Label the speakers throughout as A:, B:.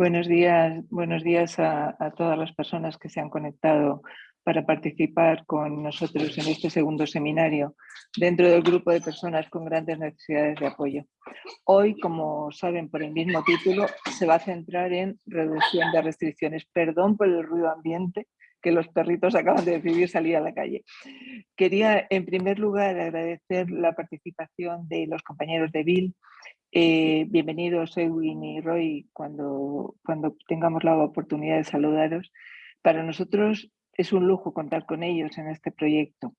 A: Buenos días, buenos días a, todas las personas que se han conectado para participar con nosotros en este segundo seminario dentro del grupo de personas con grandes necesidades de apoyo. Hoy, como saben por el mismo título, se va a centrar en reducción de restricciones. Perdón por el ruido ambiente, que los perritos acaban de decidir salir a la calle. Quería, en primer lugar, agradecer la participación de los compañeros de Bill eh, bienvenidos Edwin y Roy cuando, cuando tengamos la oportunidad de saludaros. Para nosotros es un lujo contar con ellos en este proyecto.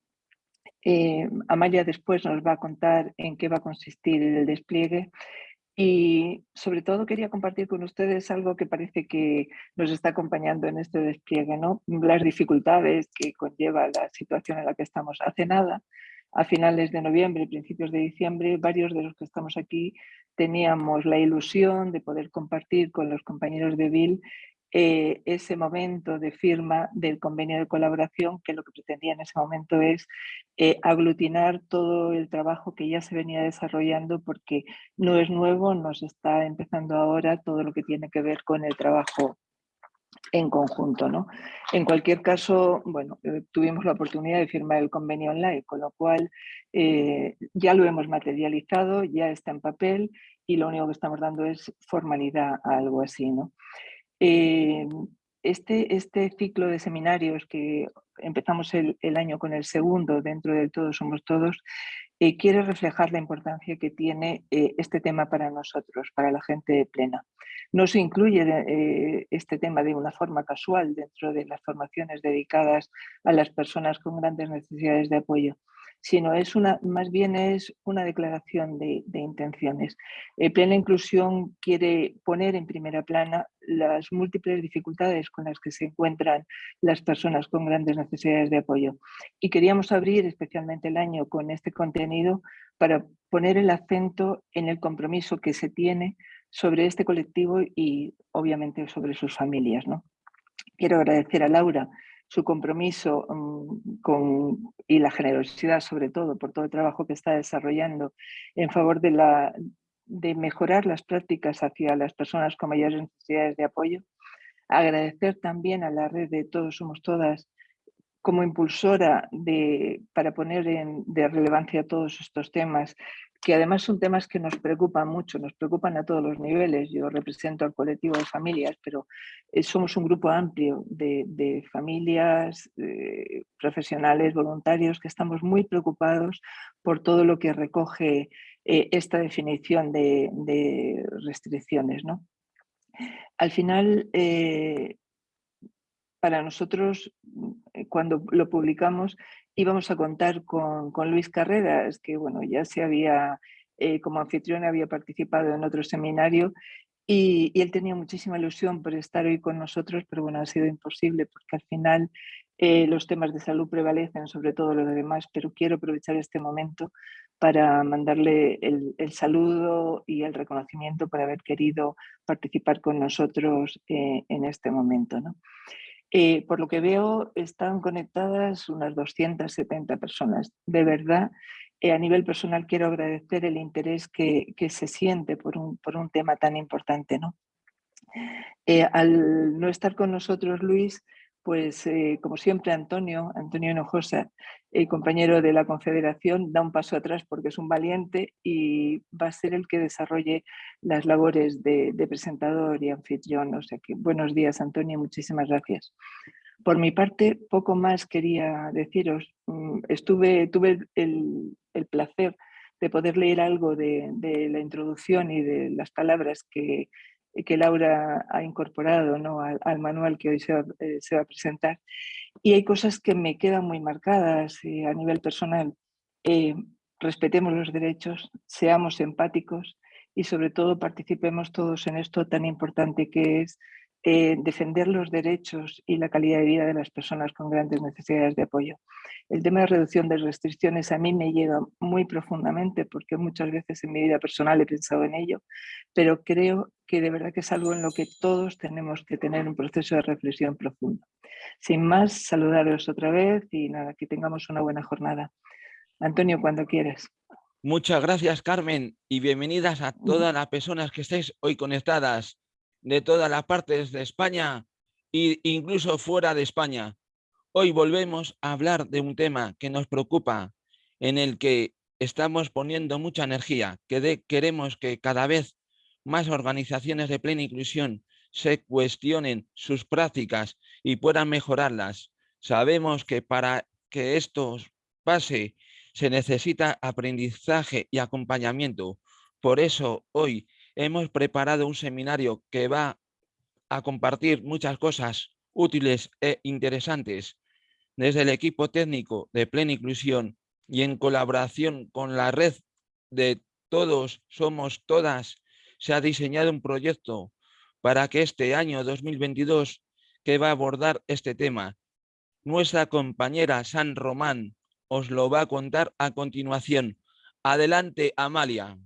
A: Eh, Amaya después nos va a contar en qué va a consistir el despliegue y sobre todo quería compartir con ustedes algo que parece que nos está acompañando en este despliegue, ¿no? las dificultades que conlleva la situación en la que estamos. Hace nada a finales de noviembre, principios de diciembre, varios de los que estamos aquí teníamos la ilusión de poder compartir con los compañeros de Bill eh, ese momento de firma del convenio de colaboración que lo que pretendía en ese momento es eh, aglutinar todo el trabajo que ya se venía desarrollando porque no es nuevo, nos está empezando ahora todo lo que tiene que ver con el trabajo en conjunto. ¿no? En cualquier caso, bueno, eh, tuvimos la oportunidad de firmar el convenio online, con lo cual ya lo hemos materializado, ya está en papel y lo único que estamos dando es formalidad a algo así. ¿no? Eh, este, este ciclo de seminarios que empezamos el, año con el segundo dentro del Todos Somos Todos, quiere reflejar la importancia que tiene este tema para nosotros, para la gente plena. No se incluye eh, este tema de una forma casual dentro de las formaciones dedicadas a las personas con grandes necesidades de apoyo, sino es una, más bien es una declaración de, intenciones. Eh, Plena Inclusión quiere poner en primera plana las múltiples dificultades con las que se encuentran las personas con grandes necesidades de apoyo. Y queríamos abrir especialmente el año con este contenido para poner el acento en el compromiso que se tiene sobre este colectivo y obviamente sobre sus familias. ¿no? Quiero agradecer a Laura su compromiso mm, con, y la generosidad sobre todo por todo el trabajo que está desarrollando en favor de, la, de mejorar las prácticas hacia las personas con mayores necesidades de apoyo. Agradecer también a la red de Todos Somos Todas como impulsora de, para poner en, de relevancia todos estos temas que además son temas que nos preocupan mucho, nos preocupan a todos los niveles. Yo represento al colectivo de familias, pero eh, somos un grupo amplio de, familias, profesionales, voluntarios, que estamos muy preocupados por todo lo que recoge eh, esta definición de, restricciones. ¿no? Al final, eh, para nosotros, cuando lo publicamos, íbamos a contar con, Luis Carreras, que bueno, ya se había, eh, como anfitrión, había participado en otro seminario y, él tenía muchísima ilusión por estar hoy con nosotros, pero bueno, ha sido imposible porque al final eh, los temas de salud prevalecen sobre todo lo demás, pero quiero aprovechar este momento para mandarle el, saludo y el reconocimiento por haber querido participar con nosotros eh, en este momento. ¿no? Eh, por lo que veo, están conectadas unas 270 personas. De verdad, eh, a nivel personal quiero agradecer el interés que, se siente por un, por un, tema tan importante. ¿no? Eh, al no estar con nosotros, Luis, pues eh, como siempre Antonio, Antonio Hinojosa, el compañero de la Confederación, da un paso atrás porque es un valiente y va a ser el que desarrolle las labores de, presentador y anfitrión. O sea que buenos días Antonio, muchísimas gracias. Por mi parte, poco más quería deciros. Mm, estuve, tuve el, placer de poder leer algo de, de, la introducción y de las palabras que, que Laura ha incorporado ¿no? al, manual que hoy se va, eh, se va, a presentar. Y hay cosas que me quedan muy marcadas eh, a nivel personal. Eh, respetemos los derechos, seamos empáticos y sobre todo participemos todos en esto tan importante que es eh, defender los derechos y la calidad de vida de las personas con grandes necesidades de apoyo. El tema de reducción de restricciones a mí me llega muy profundamente porque muchas veces en mi vida personal he pensado en ello, pero creo que de verdad que es algo en lo que todos tenemos que tener un proceso de reflexión profundo. Sin más, saludaros otra vez y nada, que tengamos una buena jornada. Antonio, cuando quieras.
B: Muchas gracias, Carmen, y bienvenidas a todas las personas que estáis hoy conectadas de todas las partes de España e incluso fuera de España. Hoy volvemos a hablar de un tema que nos preocupa, en el que estamos poniendo mucha energía, que queremos que cada vez más organizaciones de plena inclusión se cuestionen sus prácticas y puedan mejorarlas. Sabemos que para que esto pase se necesita aprendizaje y acompañamiento. Por eso hoy hemos preparado un seminario que va a compartir muchas cosas útiles e interesantes desde el equipo técnico de Plena Inclusión y en colaboración con la red de Todos Somos Todas, se ha diseñado un proyecto para que este año 2022 que va a abordar este tema. Nuestra compañera San Román os lo va a contar a continuación. Adelante, Amalia.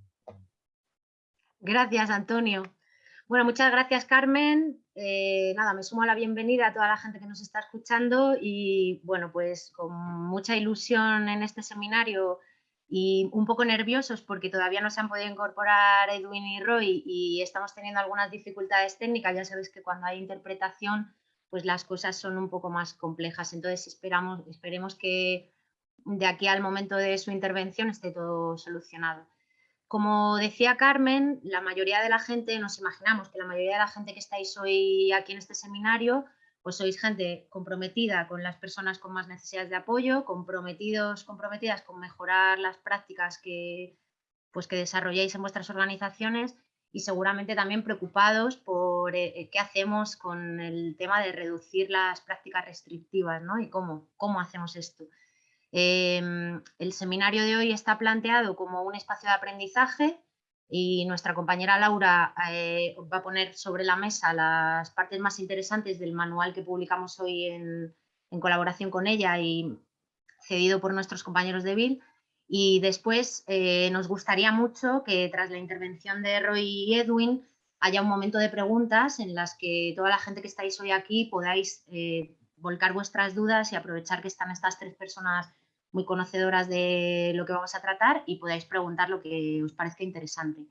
C: Gracias, Antonio. Bueno, muchas gracias, Carmen. Eh, nada, me sumo a la bienvenida a toda la gente que nos está escuchando y, bueno, pues con mucha ilusión en este seminario y un poco nerviosos porque todavía no se han podido incorporar Edwin y Roy y estamos teniendo algunas dificultades técnicas. Ya sabéis que cuando hay interpretación, pues las cosas son un poco más complejas. Entonces esperamos, esperemos que de aquí al momento de su intervención esté todo solucionado. Como decía Carmen, la mayoría de la gente, nos imaginamos que la mayoría de la gente que estáis hoy aquí en este seminario pues sois gente comprometida con las personas con más necesidades de apoyo, comprometidos, comprometidas con mejorar las prácticas que, pues que desarrolláis en vuestras organizaciones y seguramente también preocupados por eh, qué hacemos con el tema de reducir las prácticas restrictivas ¿no? y cómo, cómo hacemos esto. Em, el seminario de hoy está planteado como un espacio de aprendizaje y nuestra compañera Laura eh, va a poner sobre la mesa las partes más interesantes del manual que publicamos hoy en, colaboración con ella y cedido por nuestros compañeros de BIL. Y después eh, nos gustaría mucho que tras la intervención de Roy y Edwin haya un momento de preguntas en las que toda la gente que estáis hoy aquí podáis eh, volcar vuestras dudas y aprovechar que están estas tres personas muy conocedoras de lo que vamos a tratar y podáis preguntar lo que os parezca interesante.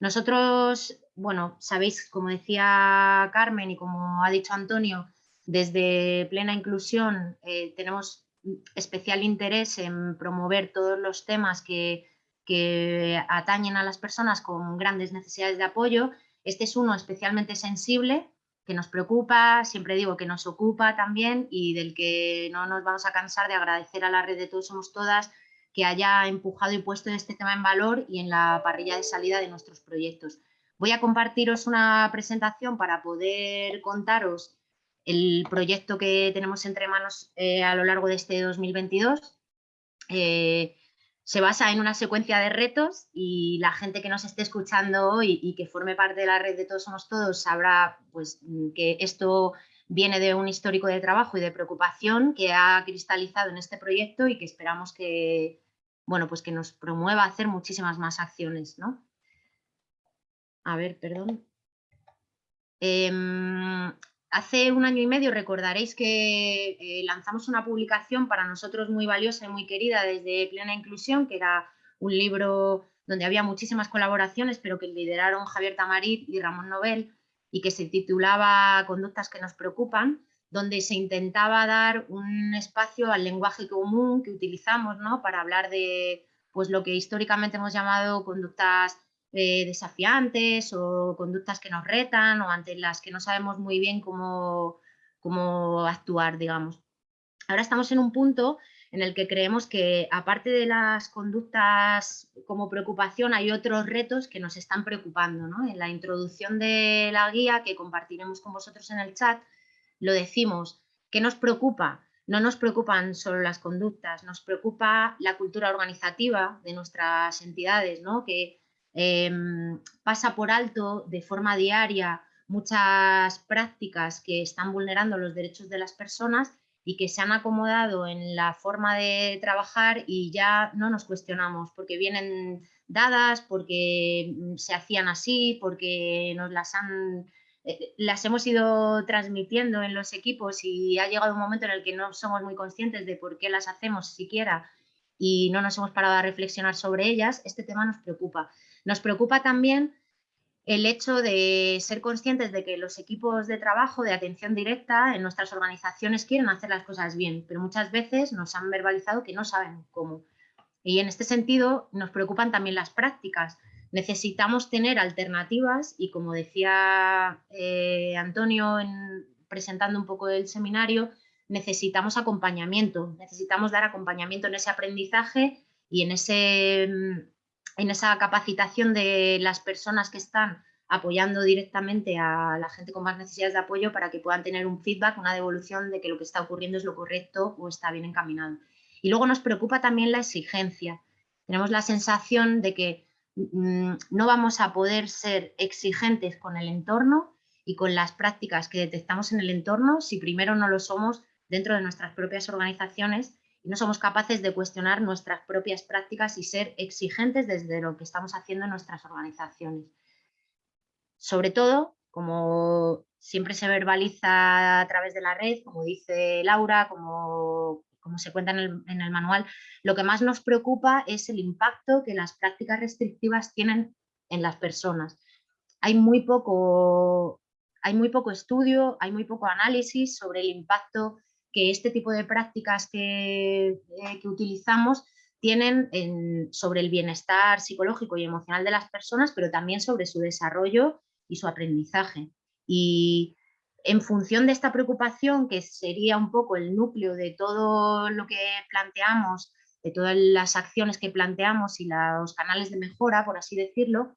C: Nosotros, bueno, sabéis, como decía Carmen y como ha dicho Antonio, desde Plena Inclusión eh, tenemos especial interés en promover todos los temas que, que atañen a las personas con grandes necesidades de apoyo. Este es uno especialmente sensible que nos preocupa, siempre digo que nos ocupa también y del que no nos vamos a cansar de agradecer a la red de Todos Somos Todas que haya empujado y puesto este tema en valor y en la parrilla de salida de nuestros proyectos. Voy a compartiros una presentación para poder contaros el proyecto que tenemos entre manos eh, a lo largo de este 2022 se basa en una secuencia de retos y la gente que nos esté escuchando hoy y que forme parte de la red de Todos Somos Todos sabrá pues, que esto viene de un histórico de trabajo y de preocupación que ha cristalizado en este proyecto y que esperamos que, bueno, pues que nos promueva a hacer muchísimas más acciones. ¿no? A ver, perdón. Em, Hace un año y medio recordaréis que eh, lanzamos una publicación para nosotros muy valiosa y muy querida desde Plena Inclusión, que era un libro donde había muchísimas colaboraciones, pero que lideraron Javier Tamarit y Ramón Nobel, y que se titulaba Conductas que nos preocupan, donde se intentaba dar un espacio al lenguaje común que utilizamos ¿no? para hablar de pues, lo que históricamente hemos llamado conductas eh, desafiantes o conductas que nos retan o ante las que no sabemos muy bien cómo, cómo actuar, digamos. Ahora estamos en un punto en el que creemos que aparte de las conductas como preocupación hay otros retos que nos están preocupando. En la introducción de la guía que compartiremos con vosotros en el chat lo decimos, ¿qué nos preocupa? No nos preocupan solo las conductas, nos preocupa la cultura organizativa de nuestras entidades, ¿no? que Em, pasa por alto de forma diaria muchas prácticas que están vulnerando los derechos de las personas y que se han acomodado en la forma de trabajar y ya no nos cuestionamos porque vienen dadas, porque mm, se hacían así, porque nos las han eh, las hemos ido transmitiendo en los equipos y ha llegado un momento en el que no somos muy conscientes de por qué las hacemos siquiera y no nos hemos parado a reflexionar sobre ellas, este tema nos preocupa. Nos preocupa también el hecho de ser conscientes de que los equipos de trabajo, de atención directa en nuestras organizaciones quieren hacer las cosas bien, pero muchas veces nos han verbalizado que no saben cómo. Y en este sentido nos preocupan también las prácticas. Necesitamos tener alternativas y como decía eh, Antonio presentando un poco el seminario, necesitamos acompañamiento, necesitamos dar acompañamiento en ese aprendizaje y en, ese, en esa capacitación de las personas que están apoyando directamente a la gente con más necesidades de apoyo para que puedan tener un feedback, una devolución de que lo que está ocurriendo es lo correcto o está bien encaminado. Y luego nos preocupa también la exigencia. Tenemos la sensación de que mm, no vamos a poder ser exigentes con el entorno y con las prácticas que detectamos en el entorno si primero no lo somos dentro de nuestras propias organizaciones y no somos capaces de cuestionar nuestras propias prácticas y ser exigentes desde lo que estamos haciendo en nuestras organizaciones. Sobre todo, como siempre se verbaliza a través de la red, como dice Laura, como, como se cuenta en el, manual, lo que más nos preocupa es el impacto que las prácticas restrictivas tienen en las personas. Hay muy poco, hay muy poco estudio, hay muy poco análisis sobre el impacto que este tipo de prácticas que, eh, utilizamos tienen sobre el bienestar psicológico y emocional de las personas, pero también sobre su desarrollo y su aprendizaje. Y en función de esta preocupación, que sería un poco el núcleo de todo lo que planteamos, de todas las acciones que planteamos y los canales de mejora, por así decirlo,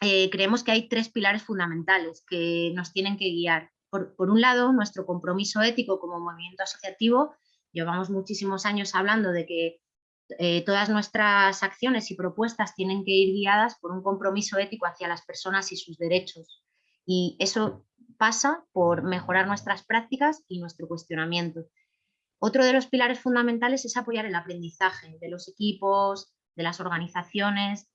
C: eh, creemos que hay tres pilares fundamentales que nos tienen que guiar por, un lado, nuestro compromiso ético como movimiento asociativo, llevamos muchísimos años hablando de que eh, todas nuestras acciones y propuestas tienen que ir guiadas por un compromiso ético hacia las personas y sus derechos. Y eso pasa por mejorar nuestras prácticas y nuestro cuestionamiento. Otro de los pilares fundamentales es apoyar el aprendizaje de los equipos, de las organizaciones.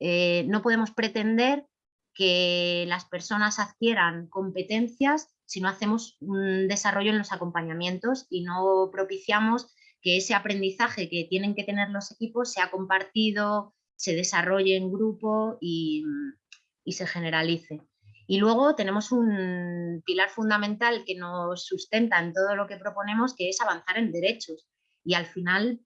C: Eh, no podemos pretender que las personas adquieran competencias si no hacemos un desarrollo en los acompañamientos y no propiciamos que ese aprendizaje que tienen que tener los equipos sea compartido, se desarrolle en grupo y, y se generalice. Y luego tenemos un pilar fundamental que nos sustenta en todo lo que proponemos, que es avanzar en derechos y al final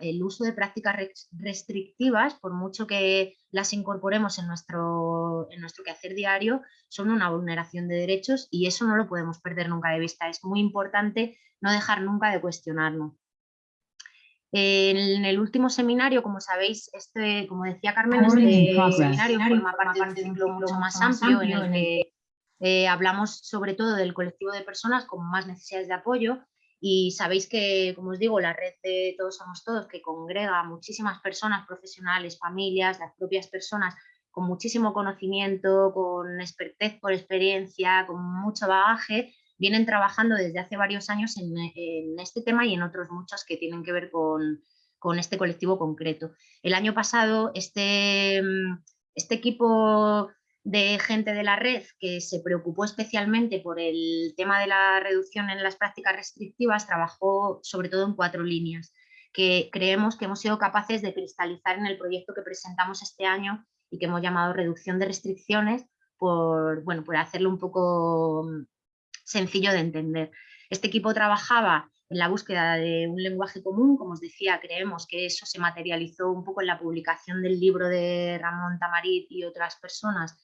C: el uso de prácticas restrictivas, por mucho que las incorporemos en nuestro, en nuestro quehacer diario, son una vulneración de derechos y eso no lo podemos perder nunca de vista. Es muy importante no dejar nunca de cuestionarlo. En el último seminario, como sabéis, este, como decía Carmen, este seminario forma parte de un ciclo mucho más amplio en el que eh, hablamos sobre todo del colectivo de personas con más necesidades de apoyo y sabéis que, como os digo, la red de Todos Somos Todos, que congrega muchísimas personas, profesionales, familias, las propias personas, con muchísimo conocimiento, con expertez por experiencia, con mucho bagaje, vienen trabajando desde hace varios años en, este tema y en otros muchos que tienen que ver con, con este colectivo concreto. El año pasado este, este equipo de gente de la red que se preocupó especialmente por el tema de la reducción en las prácticas restrictivas, trabajó sobre todo en cuatro líneas que creemos que hemos sido capaces de cristalizar en el proyecto que presentamos este año y que hemos llamado reducción de restricciones por, bueno, por hacerlo un poco mm, sencillo de entender. Este equipo trabajaba en la búsqueda de un lenguaje común, como os decía, creemos que eso se materializó un poco en la publicación del libro de Ramón Tamarit y otras personas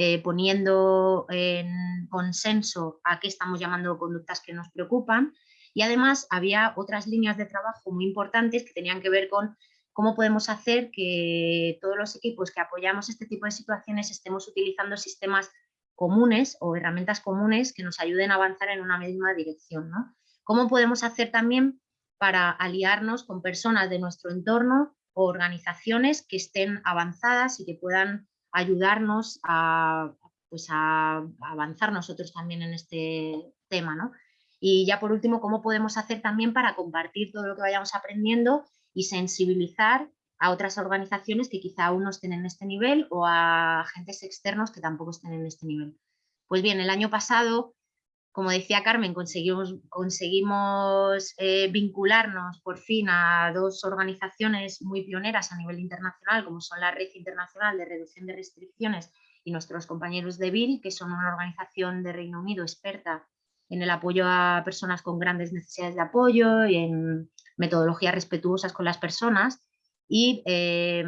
C: eh, poniendo en consenso a qué estamos llamando conductas que nos preocupan y además había otras líneas de trabajo muy importantes que tenían que ver con cómo podemos hacer que todos los equipos que apoyamos este tipo de situaciones estemos utilizando sistemas comunes o herramientas comunes que nos ayuden a avanzar en una misma dirección. ¿no? ¿Cómo podemos hacer también para aliarnos con personas de nuestro entorno o organizaciones que estén avanzadas y que puedan ayudarnos a, pues a, avanzar nosotros también en este tema. ¿no? Y ya por último, ¿cómo podemos hacer también para compartir todo lo que vayamos aprendiendo y sensibilizar a otras organizaciones que quizá aún no estén en este nivel o a agentes externos que tampoco estén en este nivel? Pues bien, el año pasado como decía Carmen, conseguimos, eh, vincularnos por fin a dos organizaciones muy pioneras a nivel internacional, como son la Red Internacional de Reducción de Restricciones y nuestros compañeros de BIL, que son una organización de Reino Unido experta en el apoyo a personas con grandes necesidades de apoyo y en metodologías respetuosas con las personas. Y eh,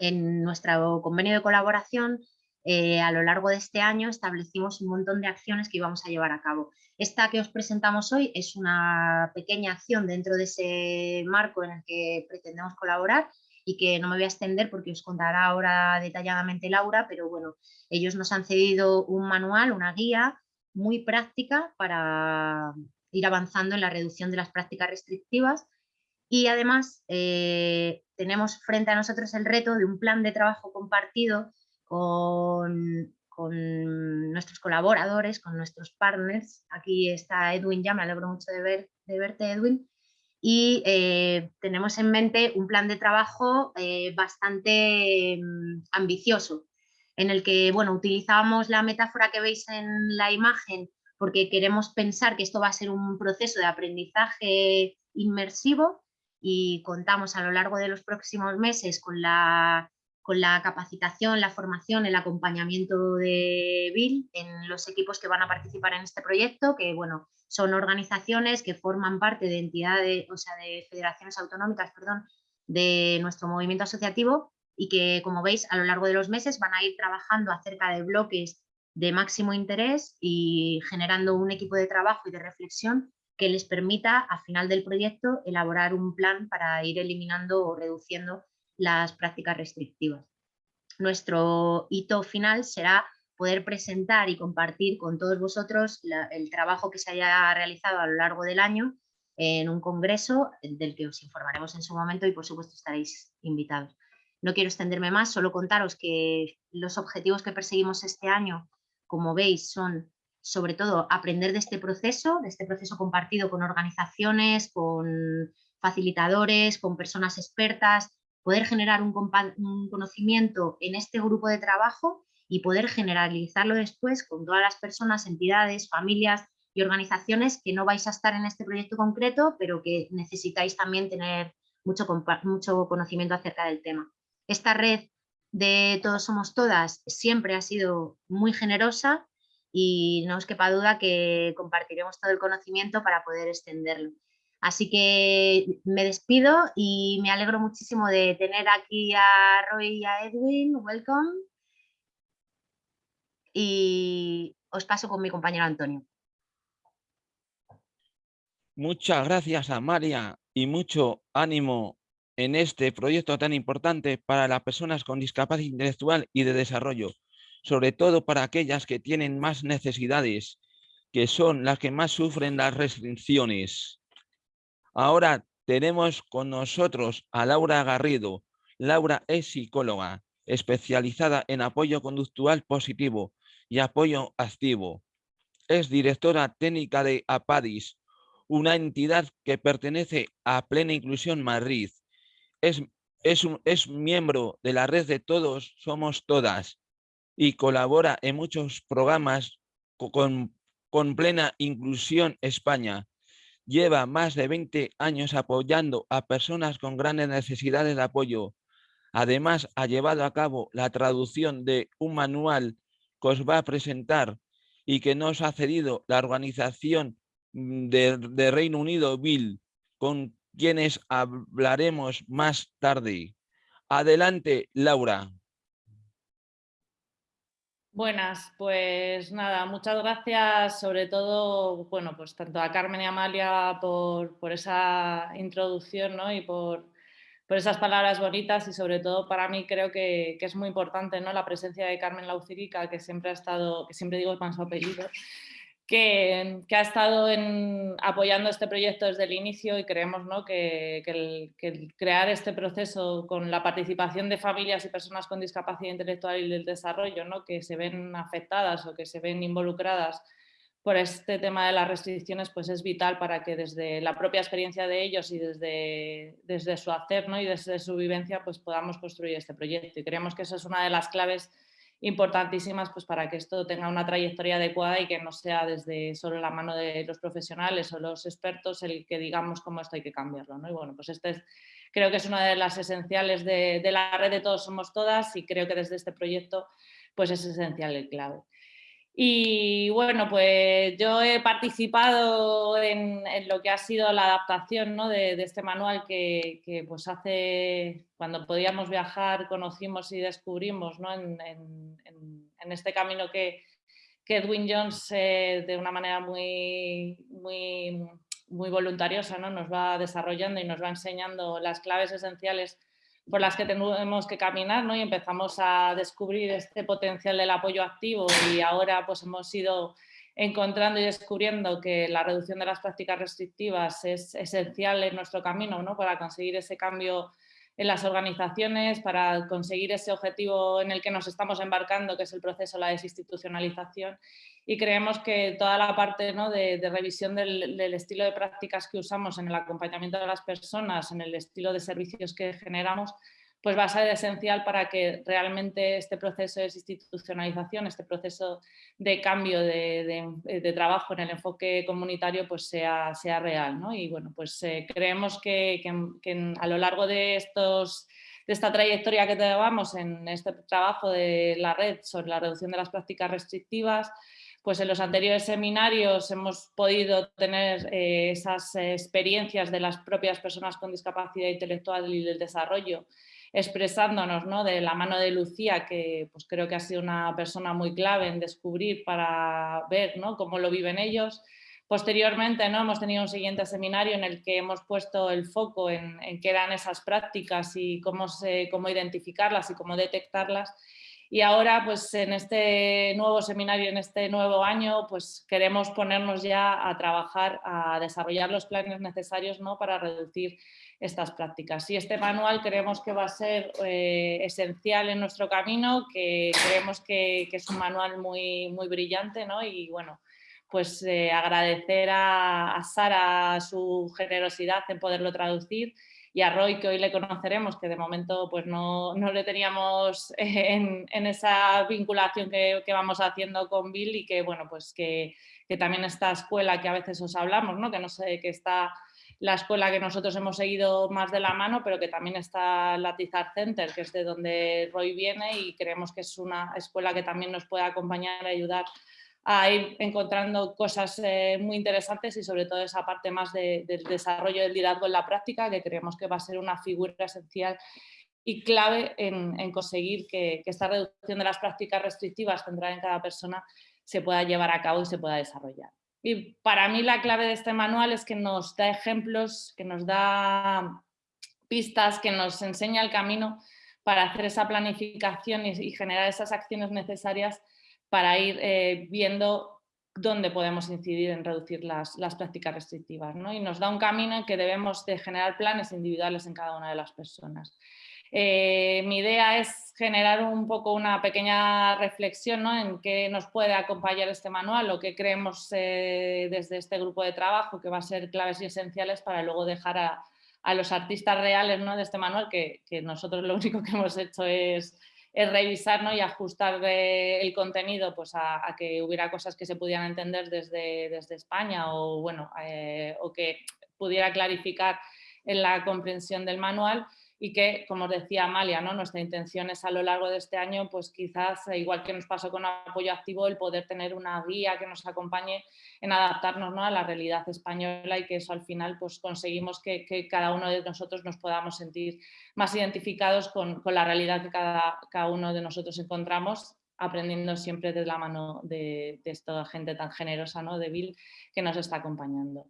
C: en nuestro convenio de colaboración eh, a lo largo de este año establecimos un montón de acciones que íbamos a llevar a cabo. Esta que os presentamos hoy es una pequeña acción dentro de ese marco en el que pretendemos colaborar y que no me voy a extender porque os contará ahora detalladamente Laura, pero bueno, ellos nos han cedido un manual, una guía muy práctica para ir avanzando en la reducción de las prácticas restrictivas y además eh, tenemos frente a nosotros el reto de un plan de trabajo compartido con, nuestros colaboradores, con nuestros partners. Aquí está Edwin ya, me alegro mucho de, ver, de verte Edwin. Y eh, tenemos en mente un plan de trabajo eh, bastante mm, ambicioso, en el que bueno, utilizamos la metáfora que veis en la imagen porque queremos pensar que esto va a ser un proceso de aprendizaje inmersivo y contamos a lo largo de los próximos meses con la con la capacitación, la formación, el acompañamiento de Bill en los equipos que van a participar en este proyecto, que bueno, son organizaciones que forman parte de entidades, o sea, de federaciones autonómicas, perdón, de nuestro movimiento asociativo y que, como veis, a lo largo de los meses van a ir trabajando acerca de bloques de máximo interés y generando un equipo de trabajo y de reflexión que les permita, a final del proyecto, elaborar un plan para ir eliminando o reduciendo las prácticas restrictivas. Nuestro hito final será poder presentar y compartir con todos vosotros el trabajo que se haya realizado a lo largo del año en un congreso del que os informaremos en su momento y por supuesto estaréis invitados. No quiero extenderme más, solo contaros que los objetivos que perseguimos este año, como veis, son sobre todo aprender de este proceso, de este proceso compartido con organizaciones, con facilitadores, con personas expertas, poder generar un, conocimiento en este grupo de trabajo y poder generalizarlo después con todas las personas, entidades, familias y organizaciones que no vais a estar en este proyecto concreto, pero que necesitáis también tener mucho, mucho conocimiento acerca del tema. Esta red de Todos Somos Todas siempre ha sido muy generosa y no os quepa duda que compartiremos todo el conocimiento para poder extenderlo. Así que me despido y me alegro muchísimo de tener aquí a Roy y a Edwin. Welcome. Y os paso con mi compañero Antonio.
B: Muchas gracias a María y mucho ánimo en este proyecto tan importante para las personas con discapacidad intelectual y de desarrollo, sobre todo para aquellas que tienen más necesidades, que son las que más sufren las restricciones. Ahora tenemos con nosotros a Laura Garrido. Laura es psicóloga, especializada en apoyo conductual positivo y apoyo activo. Es directora técnica de APADIS, una entidad que pertenece a Plena Inclusión Madrid. Es, es miembro de la red de Todos Somos Todas y colabora en muchos programas con, con Plena Inclusión España lleva más de 20 años apoyando a personas con grandes necesidades de apoyo. Además, ha llevado a cabo la traducción de un manual que os va a presentar y que nos ha cedido la organización mm, de, Reino Unido, Bill, con quienes hablaremos más tarde. Adelante, Laura.
D: Buenas, pues nada, muchas gracias sobre todo, bueno, pues tanto a Carmen y a Amalia por, esa introducción ¿no? y por, esas palabras bonitas y sobre todo para mí creo que, es muy importante ¿no? la presencia de Carmen Laucirica, que siempre ha estado, que siempre digo con su apellido, que, ha estado apoyando este proyecto desde el inicio y creemos que, el, crear este proceso con la participación de familias y personas con discapacidad intelectual y del desarrollo ¿no? que se ven afectadas o que se ven involucradas por este tema de las restricciones pues es vital para que desde la propia experiencia de ellos y desde, su hacer y desde su vivencia pues podamos construir este proyecto. Y creemos que esa es una de las claves importantísimas pues, para que esto tenga una trayectoria adecuada y que no sea desde solo la mano de los profesionales o los expertos el que digamos cómo esto hay que cambiarlo. ¿no? Y bueno, pues este es, creo que es una de las esenciales de, la red de Todos Somos Todas y creo que desde este proyecto pues es esencial el clave. Y bueno, pues yo he participado en, lo que ha sido la adaptación de, este manual que, pues hace, cuando podíamos viajar, conocimos y descubrimos en, este camino que, Edwin Jones eh, de una manera muy, muy, muy voluntariosa ¿no? nos va desarrollando y nos va enseñando las claves esenciales por las que tenemos que caminar ¿no? y empezamos a descubrir este potencial del apoyo activo y ahora pues hemos ido encontrando y descubriendo que la reducción de las prácticas restrictivas es esencial en nuestro camino ¿no? para conseguir ese cambio en las organizaciones, para conseguir ese objetivo en el que nos estamos embarcando, que es el proceso de la desinstitucionalización y creemos que toda la parte de, revisión del, estilo de prácticas que usamos en el acompañamiento de las personas, en el estilo de servicios que generamos, pues va a ser esencial para que realmente este proceso de desinstitucionalización, este proceso de cambio de, trabajo en el enfoque comunitario pues sea, sea real. Y bueno, pues eh, creemos que, a lo largo de estos de esta trayectoria que llevamos en este trabajo de la red sobre la reducción de las prácticas restrictivas, pues en los anteriores seminarios hemos podido tener eh, esas experiencias de las propias personas con discapacidad intelectual y del desarrollo expresándonos ¿no? de la mano de Lucía, que pues creo que ha sido una persona muy clave en descubrir para ver ¿no? cómo lo viven ellos. Posteriormente ¿no? hemos tenido un siguiente seminario en el que hemos puesto el foco en, qué eran esas prácticas y cómo, se, cómo identificarlas y cómo detectarlas y ahora, pues en este nuevo seminario, en este nuevo año, pues queremos ponernos ya a trabajar, a desarrollar los planes necesarios ¿no? para reducir estas prácticas. Y este manual creemos que va a ser eh, esencial en nuestro camino, que creemos que, es un manual muy, muy brillante ¿no? y bueno, pues eh, agradecer a, a Sara su generosidad en poderlo traducir y a Roy, que hoy le conoceremos, que de momento pues no, no le teníamos en, en esa vinculación que, que, vamos haciendo con Bill y que, bueno, pues que, que, también esta escuela que a veces os hablamos, ¿no? que no sé, que está la escuela que nosotros hemos seguido más de la mano, pero que también está la Tizar Center, que es de donde Roy viene y creemos que es una escuela que también nos puede acompañar y ayudar a ir encontrando cosas eh, muy interesantes y sobre todo esa parte más del desarrollo del liderazgo en la práctica, que creemos que va a ser una figura esencial y clave en, conseguir que, esta reducción de las prácticas restrictivas centradas en cada persona se pueda llevar a cabo y se pueda desarrollar. Y para mí la clave de este manual es que nos da ejemplos, que nos da pistas, que nos enseña el camino para hacer esa planificación y generar esas acciones necesarias para ir eh, viendo dónde podemos incidir en reducir las, prácticas restrictivas. ¿no? Y nos da un camino en que debemos de generar planes individuales en cada una de las personas. Eh, mi idea es generar un poco una pequeña reflexión en qué nos puede acompañar este manual o qué creemos eh, desde este grupo de trabajo que va a ser claves y esenciales para luego dejar a, los artistas reales ¿no? de este manual, que, que nosotros lo único que hemos hecho es es revisar y ajustar el contenido pues, a, que hubiera cosas que se pudieran entender desde, desde España o, bueno, eh, o que pudiera clarificar en la comprensión del manual y que, como os decía Amalia, ¿no? nuestra intención es a lo largo de este año, pues quizás, eh, igual que nos pasó con apoyo activo, el poder tener una guía que nos acompañe en adaptarnos ¿no? a la realidad española y que eso al final pues conseguimos que, cada uno de nosotros nos podamos sentir más identificados con, la realidad que cada, cada uno de nosotros encontramos aprendiendo siempre de la mano de, esta gente tan generosa, ¿no? de Bill, que nos está acompañando.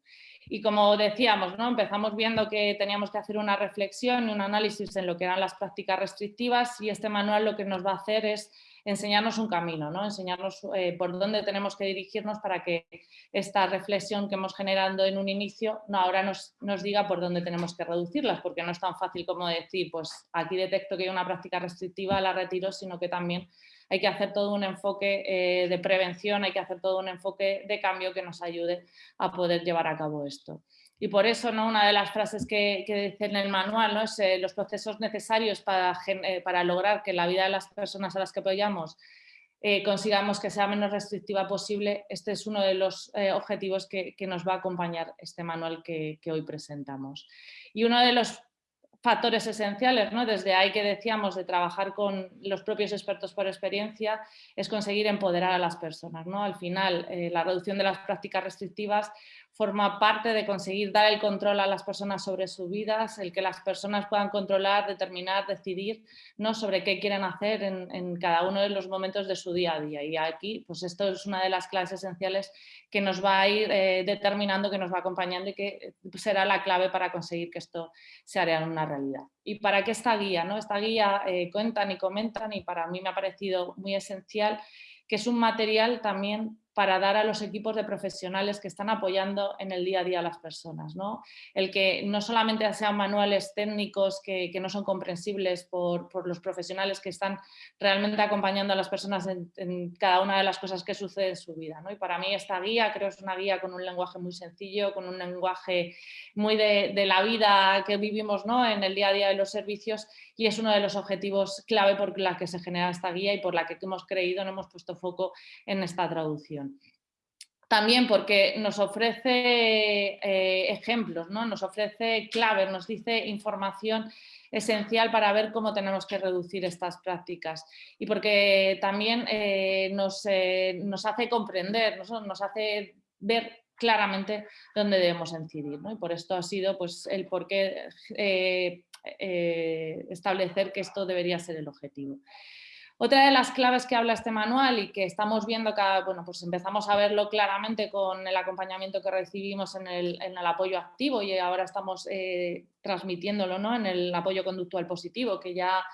D: Y como decíamos, ¿no? empezamos viendo que teníamos que hacer una reflexión y un análisis en lo que eran las prácticas restrictivas y este manual lo que nos va a hacer es enseñarnos un camino, ¿no? enseñarnos eh, por dónde tenemos que dirigirnos para que esta reflexión que hemos generado en un inicio no, ahora nos, nos diga por dónde tenemos que reducirlas, porque no es tan fácil como decir, pues aquí detecto que hay una práctica restrictiva, la retiro, sino que también hay que hacer todo un enfoque eh, de prevención, hay que hacer todo un enfoque de cambio que nos ayude a poder llevar a cabo esto. Y por eso ¿no? una de las frases que, dice en el manual ¿no? es eh, los procesos necesarios para, eh, para, lograr que la vida de las personas a las que apoyamos consigamos que sea menos restrictiva posible, este es uno de los objetivos que, nos va a acompañar este manual que, que hoy presentamos. Y uno de los factores esenciales, ¿no? desde ahí que decíamos de trabajar con los propios expertos por experiencia, es conseguir empoderar a las personas. ¿no? Al final, eh, la reducción de las prácticas restrictivas forma parte de conseguir dar el control a las personas sobre sus vidas, el que las personas puedan controlar, determinar, decidir ¿no? sobre qué quieren hacer en, cada uno de los momentos de su día a día. Y aquí, pues esto es una de las claves esenciales que nos va a ir eh, determinando, que nos va acompañando y que será la clave para conseguir que esto se haga una realidad. ¿Y para qué esta guía? ¿no? Esta guía eh, cuentan y comentan y para mí me ha parecido muy esencial que es un material también para dar a los equipos de profesionales que están apoyando en el día a día a las personas. ¿no? El que no solamente sean manuales técnicos que, no son comprensibles por, los profesionales que están realmente acompañando a las personas en, cada una de las cosas que sucede en su vida. ¿no? Y para mí esta guía creo es una guía con un lenguaje muy sencillo, con un lenguaje muy de, la vida que vivimos ¿no? en el día a día de los servicios y es uno de los objetivos clave por la que se genera esta guía y por la que hemos creído, no hemos puesto foco en esta traducción. También porque nos ofrece eh, ejemplos, ¿no? nos ofrece claves, nos dice información esencial para ver cómo tenemos que reducir estas prácticas y porque también eh, nos, eh, nos, hace comprender, nos hace ver claramente dónde debemos incidir. ¿no? Y por esto ha sido pues, el por qué eh, establecer que esto debería ser el objetivo. Otra de las claves que habla este manual y que estamos viendo, cada, bueno, pues empezamos a verlo claramente con el acompañamiento que recibimos en el, apoyo activo y ahora estamos eh, transmitiéndolo ¿no? en el apoyo conductual positivo, que ya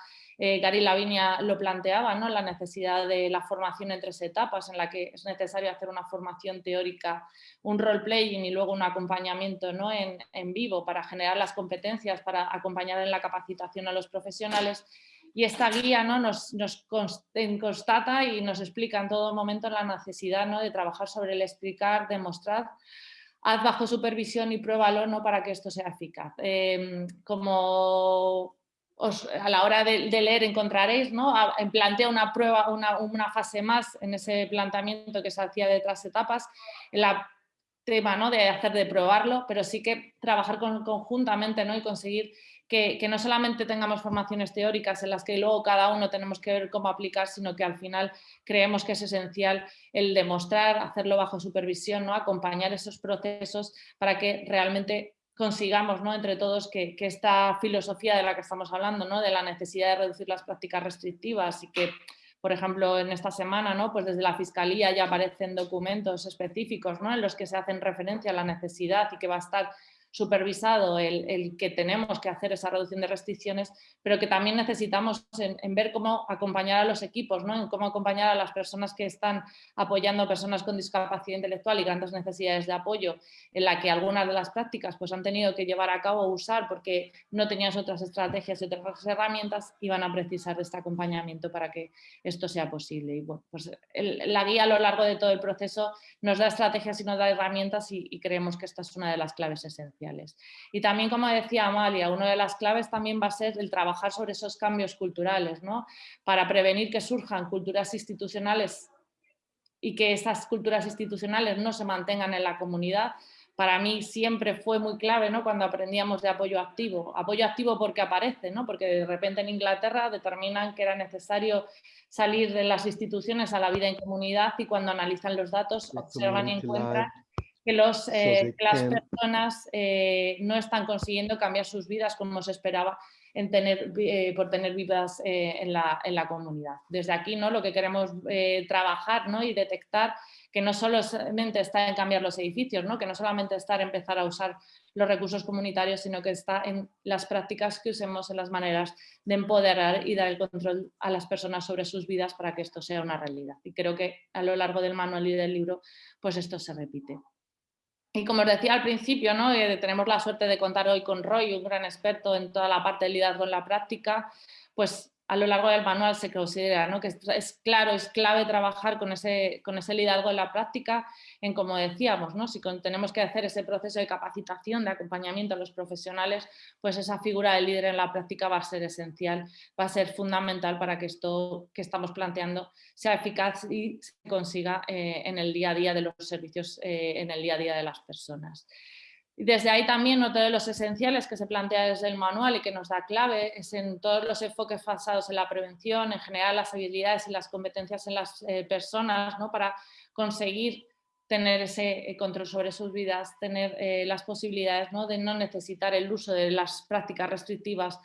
D: eh, Gary Lavinia lo planteaba, ¿no? la necesidad de la formación en tres etapas, en la que es necesario hacer una formación teórica, un role-playing y luego un acompañamiento ¿no? en, vivo para generar las competencias, para acompañar en la capacitación a los profesionales. Y esta guía ¿no? nos, nos constata y nos explica en todo momento la necesidad ¿no? de trabajar sobre el explicar, demostrar, haz bajo supervisión y pruébalo ¿no? para que esto sea eficaz. Em, como a la hora de, leer encontraréis, ¿no? plantea una prueba, una, fase más en ese planteamiento que se hacía de otras etapas, el tema ¿no? de hacer de probarlo, pero sí que trabajar conjuntamente ¿no? y conseguir que, no solamente tengamos formaciones teóricas en las que luego cada uno tenemos que ver cómo aplicar, sino que al final creemos que es esencial el demostrar, hacerlo bajo supervisión, ¿no? acompañar esos procesos para que realmente consigamos ¿no? entre todos que, esta filosofía de la que estamos hablando, ¿no? de la necesidad de reducir las prácticas restrictivas y que, por ejemplo, en esta semana, ¿no? pues desde la Fiscalía ya aparecen documentos específicos ¿no? en los que se hacen referencia a la necesidad y que va a estar supervisado el, que tenemos que hacer esa reducción de restricciones, pero que también necesitamos en, ver cómo acompañar a los equipos, ¿no? en cómo acompañar a las personas que están apoyando a personas con discapacidad intelectual y grandes necesidades de apoyo, en la que algunas de las prácticas pues, han tenido que llevar a cabo o usar porque no tenían otras estrategias y otras herramientas y van a precisar de este acompañamiento para que esto sea posible. Y bueno, pues la guía a lo largo de todo el proceso nos da estrategias y nos da herramientas y creemos que esta es una de las claves esenciales. Y también, como decía Amalia, una de las claves también va a ser el trabajar sobre esos cambios culturales, ¿no? para prevenir que surjan culturas institucionales y que esas culturas institucionales no se mantengan en la comunidad, para mí siempre fue muy clave ¿no? cuando aprendíamos de apoyo activo. Apoyo activo porque aparece, ¿no? porque de repente en Inglaterra determinan que era necesario salir de las instituciones a la vida en comunidad y cuando analizan los datos observan y encuentran que, los, eh, las personas eh, no están consiguiendo cambiar sus vidas como se esperaba en tener, eh, por tener vidas en la, en, la, comunidad. Desde aquí ¿no? lo que queremos trabajar ¿no? y detectar que no solamente está en cambiar los edificios, ¿no? que no solamente está en empezar a usar los recursos comunitarios, sino que está en las prácticas que usemos, en las maneras de empoderar y dar el control a las personas sobre sus vidas para que esto sea una realidad. Y creo que a lo largo del manual y del libro, pues esto se repite. Y como os decía al principio, ¿no? Eh, tenemos la suerte de contar hoy con Roy, un gran experto en toda la parte de liderazgo en la práctica, pues a lo largo del manual se considera ¿no? que es claro, es clave trabajar con ese, con ese liderazgo en la práctica, en como decíamos, ¿no? si tenemos que hacer ese proceso de capacitación, de acompañamiento a los profesionales, pues esa figura del líder en la práctica va a ser esencial, va a ser fundamental para que esto que estamos planteando sea eficaz y se consiga eh, en el día a día de los servicios, eh, en el día a día de las personas. Desde ahí también otro de los esenciales que se plantea desde el manual y que nos da clave es en todos los enfoques basados en la prevención, en general las habilidades y las competencias en las eh, personas ¿no? para conseguir tener ese eh, control sobre sus vidas, tener eh, las posibilidades ¿no? de no necesitar el uso de las prácticas restrictivas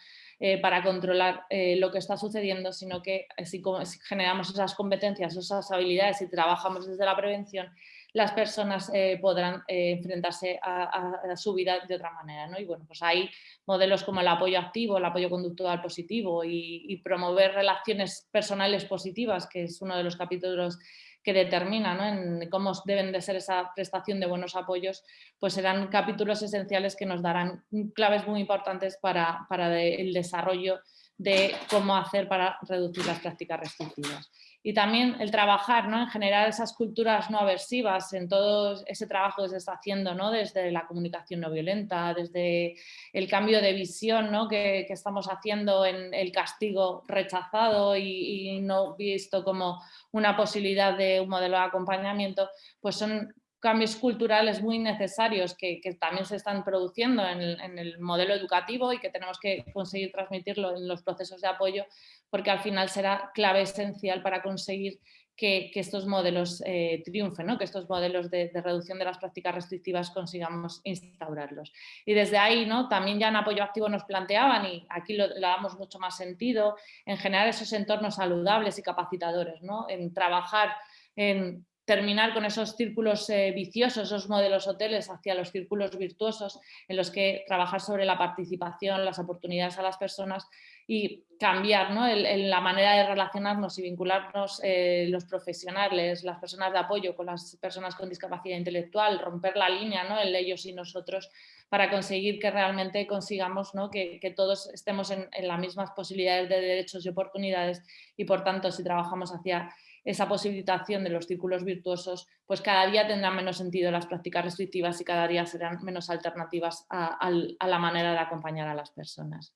D: para controlar lo que está sucediendo, sino que si generamos esas competencias, esas habilidades y trabajamos desde la prevención, las personas eh, podrán eh, enfrentarse a, su vida de otra manera. ¿no? Y bueno, pues hay modelos como el apoyo activo, el apoyo conductual positivo y, promover relaciones personales positivas, que es uno de los capítulos que determina en cómo deben de ser esa prestación de buenos apoyos, pues serán capítulos esenciales que nos darán claves muy importantes para el desarrollo de cómo hacer para reducir las prácticas restrictivas y también el trabajar ¿no? en generar esas culturas no aversivas en todo ese trabajo que se está haciendo ¿no? desde la comunicación no violenta, desde el cambio de visión ¿no? que, estamos haciendo en el castigo rechazado y, no visto como una posibilidad de un modelo de acompañamiento, pues son cambios culturales muy necesarios que, también se están produciendo en el, modelo educativo y que tenemos que conseguir transmitirlo en los procesos de apoyo porque al final será clave esencial para conseguir que, estos modelos eh, triunfen, ¿no? que estos modelos de, reducción de las prácticas restrictivas consigamos instaurarlos. Y desde ahí ¿no? también ya en apoyo activo nos planteaban, y aquí lo, damos mucho más sentido, en generar esos entornos saludables y capacitadores, ¿no? en trabajar en terminar con esos círculos eh, viciosos, esos modelos hoteles hacia los círculos virtuosos en los que trabajar sobre la participación, las oportunidades a las personas y cambiar ¿no? la manera de relacionarnos y vincularnos eh, los profesionales, las personas de apoyo con las personas con discapacidad intelectual, romper la línea, ¿no? el ellos y nosotros, para conseguir que realmente consigamos ¿no? que, todos estemos en, en las mismas posibilidades de derechos y oportunidades y por tanto si trabajamos hacia esa posibilitación de los círculos virtuosos, pues cada día tendrán menos sentido las prácticas restrictivas y cada día serán menos alternativas a, la manera de acompañar a las personas.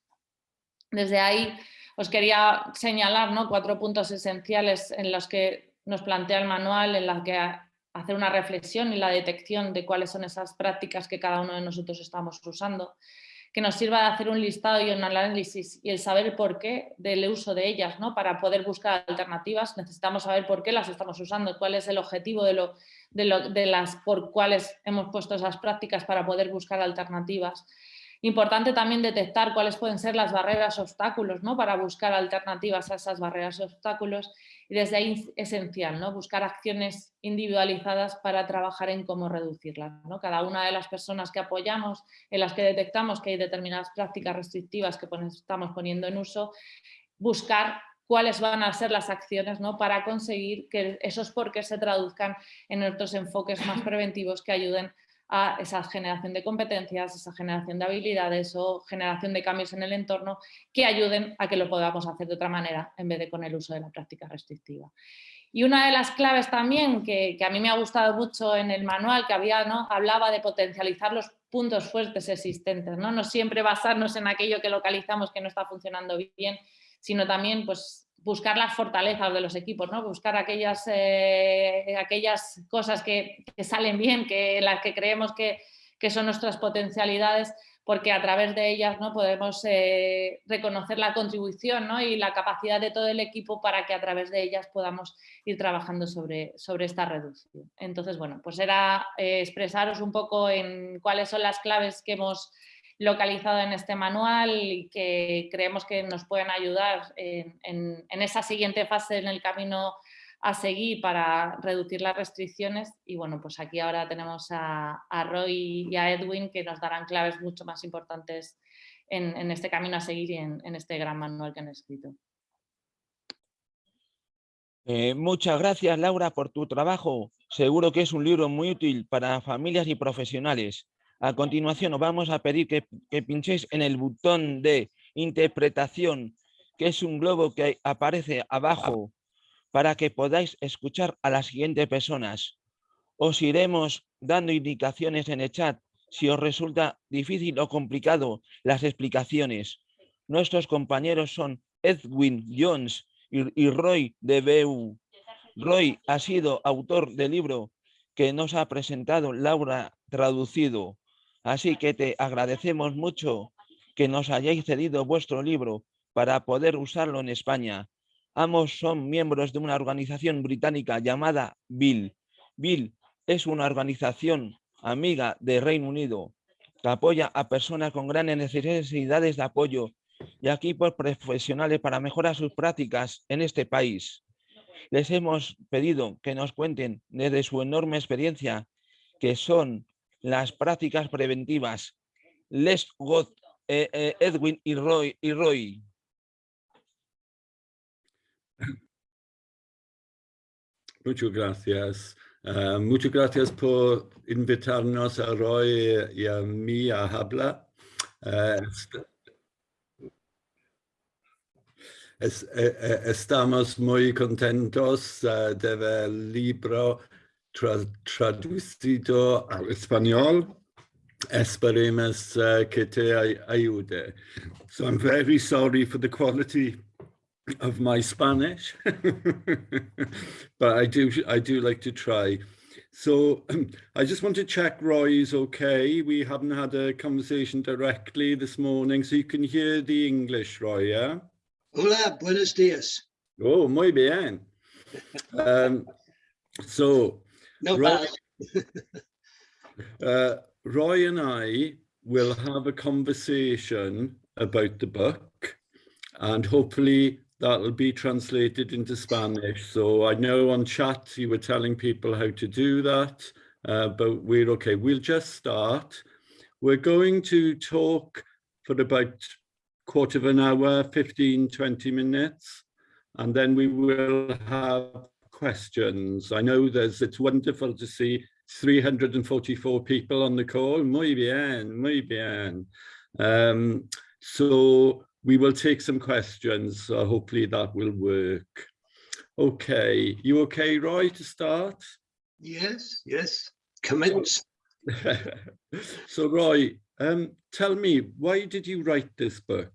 D: Desde ahí os quería señalar ¿no? cuatro puntos esenciales en los que nos plantea el manual, en los que hacer una reflexión y la detección de cuáles son esas prácticas que cada uno de nosotros estamos usando que nos sirva de hacer un listado y un análisis y el saber por qué del uso de ellas, ¿no? para poder buscar alternativas necesitamos saber por qué las estamos usando, cuál es el objetivo de, lo, de, las por cuáles hemos puesto esas prácticas para poder buscar alternativas. Importante también detectar cuáles pueden ser las barreras obstáculos ¿no? para buscar alternativas a esas barreras obstáculos y desde ahí esencial, ¿no? buscar acciones individualizadas para trabajar en cómo reducirlas. ¿no? Cada una de las personas que apoyamos, en las que detectamos que hay determinadas prácticas restrictivas que estamos poniendo en uso, buscar cuáles van a ser las acciones ¿no? para conseguir que esos porqués se traduzcan en otros enfoques más preventivos que ayuden a esa generación de competencias, esa generación de habilidades o generación de cambios en el entorno que ayuden a que lo podamos hacer de otra manera en vez de con el uso de la práctica restrictiva. Y una de las claves también que, a mí me ha gustado mucho en el manual que había, ¿no? hablaba de potencializar los puntos fuertes existentes, ¿no? no siempre basarnos en aquello que localizamos que no está funcionando bien, sino también pues, buscar las fortalezas de los equipos, ¿no? buscar aquellas, eh, aquellas cosas que, salen bien, que las que creemos que, son nuestras potencialidades, porque a través de ellas ¿no? podemos eh, reconocer la contribución y la capacidad de todo el equipo para que a través de ellas podamos ir trabajando sobre, sobre esta reducción. Entonces, bueno, pues era eh, expresaros un poco en cuáles son las claves que hemos localizado en este manual y que creemos que nos pueden ayudar en, esa siguiente fase en el camino a seguir para reducir las restricciones y bueno, pues aquí ahora tenemos a, Roy y a Edwin que nos darán claves mucho más importantes en, este camino a seguir y en, este gran manual que han escrito.
B: Eh, muchas gracias Laura por tu trabajo. Seguro que es un libro muy útil para familias y profesionales. A continuación os vamos a pedir que, pinchéis en el botón de interpretación que es un globo que aparece abajo para que podáis escuchar a las siguientes personas. Os iremos dando indicaciones en el chat si os resulta difícil o complicado las explicaciones. Nuestros compañeros son Edwin Jones y, y Roy de BU. Roy ha sido autor del libro que nos ha presentado Laura traducido. Así que te agradecemos mucho que nos hayáis cedido vuestro libro para poder usarlo en España. Ambos son miembros de una organización británica llamada Bill. Bill es una organización amiga de Reino Unido que apoya a personas con grandes necesidades de apoyo y equipos profesionales para mejorar sus prácticas en este país. Les hemos pedido que nos cuenten desde su enorme experiencia que son las prácticas preventivas. Les got eh, eh, Edwin y Roy. Y Roy.
E: Muchas gracias. Uh, muchas gracias por invitarnos a Roy y a mí a hablar. Es, eh, estamos muy contentos de ver el libro tra traducido al español. Esperemos que te ayude. So I'm very sorry for the quality of my Spanish, but I do I do like to try. So I just want to check Roy's okay. We haven't had a conversation directly this morning, so you can hear the English, Roy, yeah?
F: Hola, buenos dias.
E: Oh, muy bien. Um, so,
F: No
E: Roy, uh, Roy and I will have a conversation about the book and hopefully that'll be translated into Spanish. So I know on chat you were telling people how to do that, uh, but we're okay. We'll just start. We're going to talk for about quarter of an hour, 15, 20 minutes, and then we will have questions. I know there's, it's wonderful to see 344 people on the call. Muy bien, muy bien. Um, so we will take some questions. So hopefully that will work. Okay, you okay, Roy, to start?
F: Yes, yes. Commence.
E: so Roy, um, tell me, why did you write this book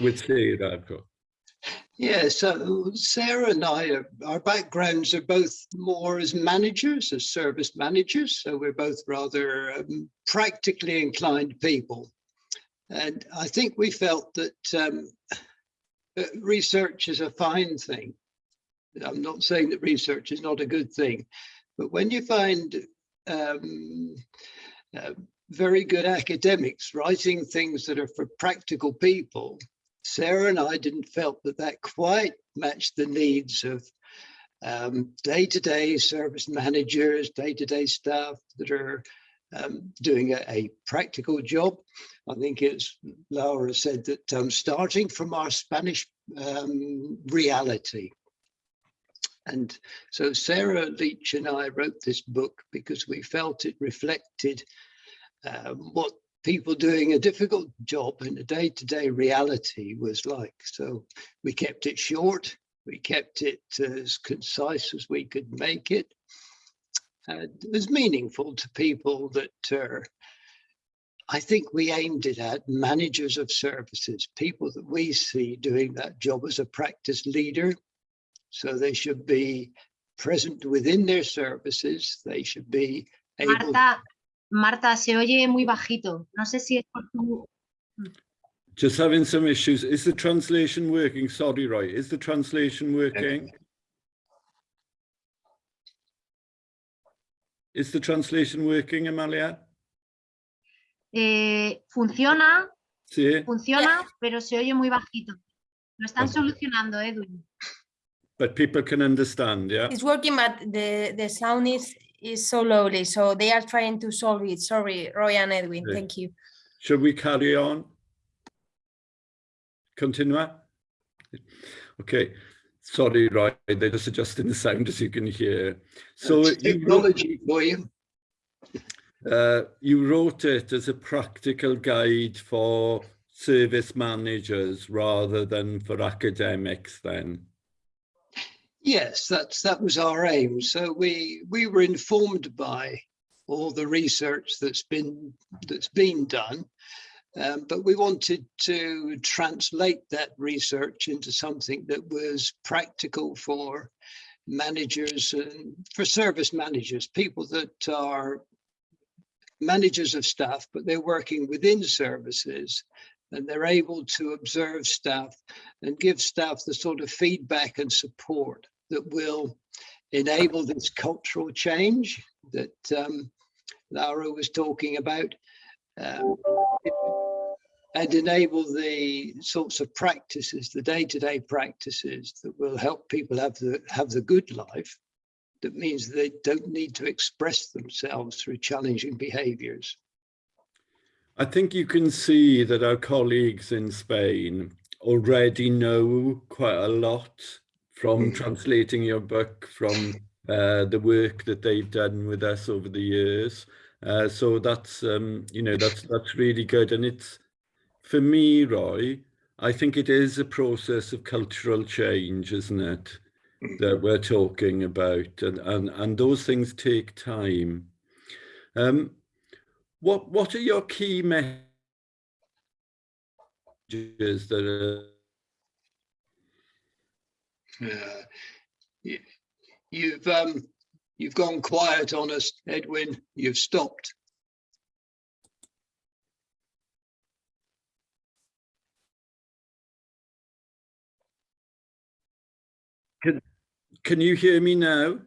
E: with Sarah?
F: Yeah, so Sarah and I, are, our backgrounds are both more as managers, as service managers. So we're both rather um, practically inclined people. And I think we felt that um, research is a fine thing. I'm not saying that research is not a good thing, but when you find um, uh, very good academics writing things that are for practical people, Sarah and I didn't felt that that quite matched the needs of um, day-to-day service managers, day-to-day -day staff that are um, doing a, a, practical job. I think it's Laura said that um, starting from our Spanish um, reality. And so Sarah Leitch and I wrote this book because we felt it reflected um, what people doing a difficult job in a day-to-day -day reality was like. So we kept it short, we kept it as concise as we could make it, It was meaningful to people that uh, I think we aimed it at managers of services, people that we see doing that job as a practice leader. So they should be present within their services. They should be able.
C: Marta, Marta, se oye muy bajito. No sé si es por tu...
E: Just having some issues. Is the translation working? Sorry, Roy. Is the translation working? Is the translation working, Amalia?
C: Eh, funciona,
E: Sí,
C: funciona, pero se oye muy bajito. Lo están
E: Okay.
C: solucionando, Edwin.
E: but people can understand, yeah?
G: It's working, but the, the sound is, is so lowly, so they are trying to solve it. Sorry, Roy and Edwin,
E: Okay.
G: thank you.
E: Should we carry on? Continue. Okay, sorry, Roy, they're just adjusting the sound as you can hear. So
F: That's
E: you wrote,
F: technology for you.
E: uh, you wrote it as a practical guide for service managers rather than for academics then?
F: Yes, that's that was our aim. So we we were informed by all the research that's been that's been done, um, but we wanted to translate that research into something that was practical for managers and for service managers, people that are managers of staff, but they're working within services and they're able to observe staff and give staff the sort of feedback and support that will enable this cultural change that um, Laura was talking about um, and enable the sorts of practices, the day-to-day -day practices that will help people have the have the good life. That means they don't need to express themselves through challenging behaviors.
E: I think you can see that our colleagues in Spain already know quite a lot from translating your book, from uh, the work that they've done with us over the years. Uh, so that's, um, you know, that's, that's really good. And it's, for me, Roy, I think it is a process of cultural change, isn't it? That we're talking about and, and, and those things take time. Um, what what are your key messages that are
F: you, you've um, you've gone quiet on us, Edwin. You've stopped.
E: Can, can you hear me now?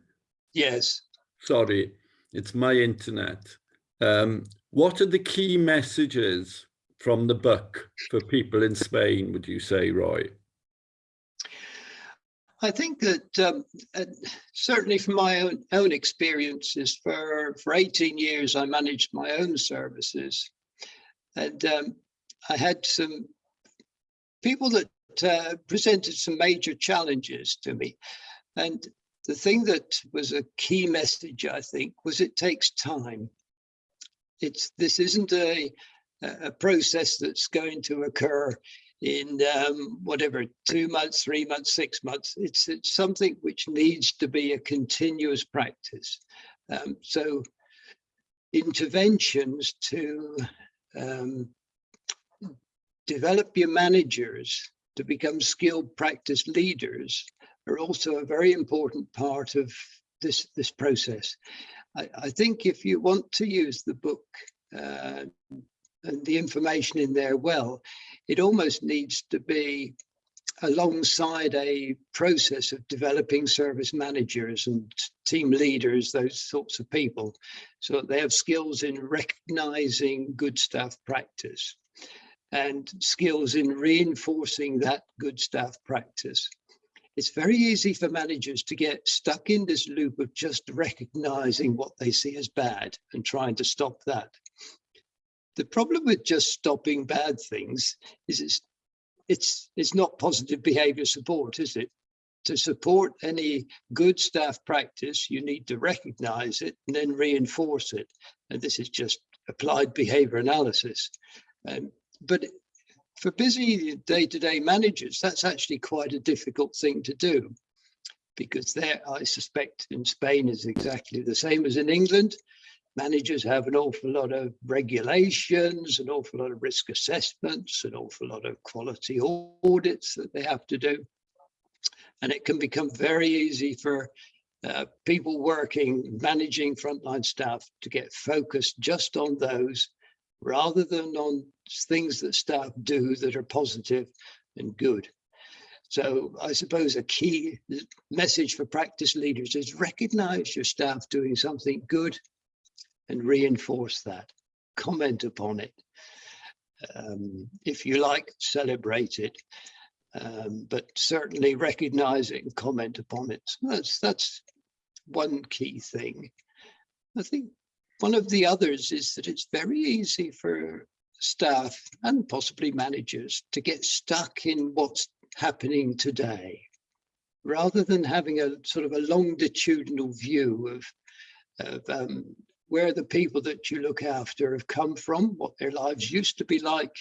F: Yes.
E: Sorry, it's my internet. Um, what are the key messages from the book for people in Spain, would you say, Roy?
F: I think that um, uh, certainly from my own, own experiences, for, for 18 years, I managed my own services. And um, I had some people that uh, presented some major challenges to me. And the thing that was a key message, I think, was it takes time it's this isn't a a process that's going to occur in um, whatever two months, three months, six months. It's it's something which needs to be a continuous practice. Um, so interventions to um, develop your managers to become skilled practice leaders are also a very important part of this this process. I, I think if you want to use the book uh, and the information in there well, it almost needs to be alongside a process of developing service managers and team leaders, those sorts of people, so that they have skills in recognizing good staff practice and skills in reinforcing that good staff practice it's very easy for managers to get stuck in this loop of just recognizing what they see as bad and trying to stop that. The problem with just stopping bad things is it's it's it's not positive behavior support, is it? To support any good staff practice, you need to recognize it and then reinforce it. And this is just applied behavior analysis. Um, but for busy day-to-day -day managers, that's actually quite a difficult thing to do because there, I suspect in Spain is exactly the same as in England. Managers have an awful lot of regulations, an awful lot of risk assessments, an awful lot of quality audits that they have to do. And it can become very easy for uh, people working, managing frontline staff to get focused just on those rather than on things that staff do that are positive and good. So I suppose a key message for practice leaders is recognize your staff doing something good and reinforce that, comment upon it. Um, if you like, celebrate it, um, but certainly recognize it and comment upon it. So that's, that's one key thing. I think one of the others is that it's very easy for staff and possibly managers to get stuck in what's happening today rather than having a sort of a longitudinal view of, of um, where the people that you look after have come from, what their lives used to be like,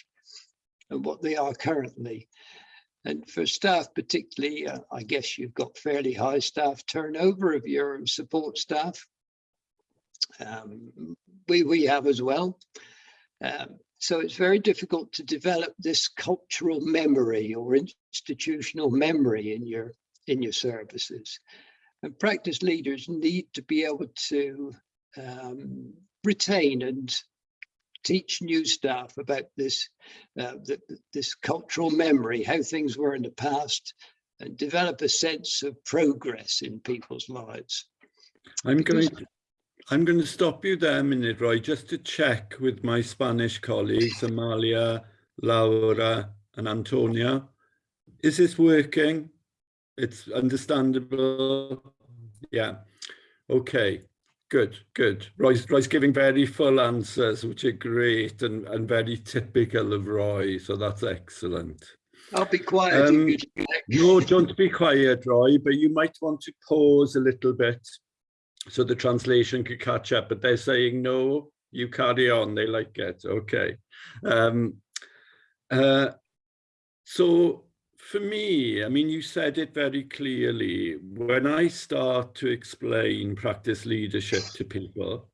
F: and what they are currently. And for staff particularly, uh, I guess you've got fairly high staff turnover of your support staff. Um, we, we have as well. Um, so it's very difficult to develop this cultural memory or institutional memory in your in your services. And practice leaders need to be able to um, retain and teach new staff about this uh, the, this cultural memory, how things were in the past, and develop a sense of progress in people's lives.
E: I'm
F: Because-
E: going to, I'm going to stop you there a minute, Roy, just to check with my Spanish colleagues, Amalia, Laura and Antonia. Is this working? It's understandable? Yeah. Okay. Good, good. Roy's, Roy's giving very full answers, which are great and, and very typical of Roy. So that's excellent.
F: I'll be quiet.
E: Um,
F: if you-
E: No, don't be quiet, Roy, but you might want to pause a little bit so the translation could catch up, but they're saying, no, you carry on, they like it, okay. Um, uh, so for me, I mean, you said it very clearly, when I start to explain practice leadership to people,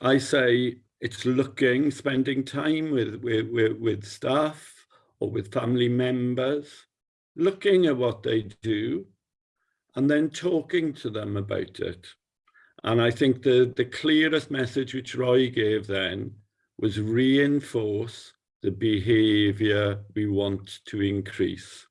E: I say it's looking, spending time with, with, with, staff or with family members, looking at what they do and then talking to them about it. And I think the, the clearest message which Roy gave then was reinforce the behavior we want to increase.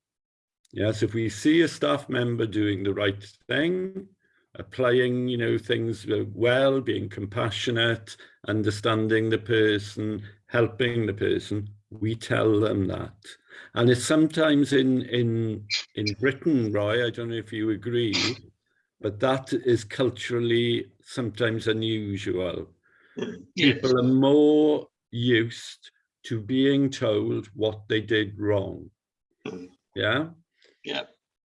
E: Yes, if we see a staff member doing the right thing, applying, you know, things well, being compassionate, understanding the person, helping the person, we tell them that. And it's sometimes in in in Britain, Roy, I don't know if you agree, but that is culturally sometimes unusual.
F: Yes.
E: People are more used to being told what they did wrong.
F: Mm.
E: Yeah.
F: Yeah.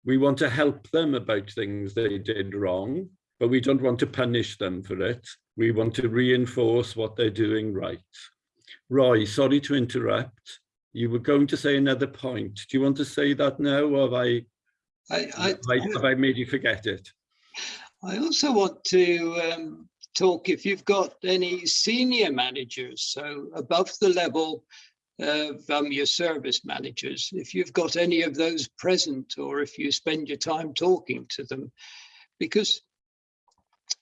E: We want to help them about things they did wrong, but we don't want to punish them for it. We want to reinforce what they're doing right. Roy, sorry to interrupt. You were going to say another point. Do you want to say that now, or have I,
F: I, I,
E: have I, have I made you forget it?
F: I also want to um, talk if you've got any senior managers, so above the level of um, your service managers, if you've got any of those present or if you spend your time talking to them, because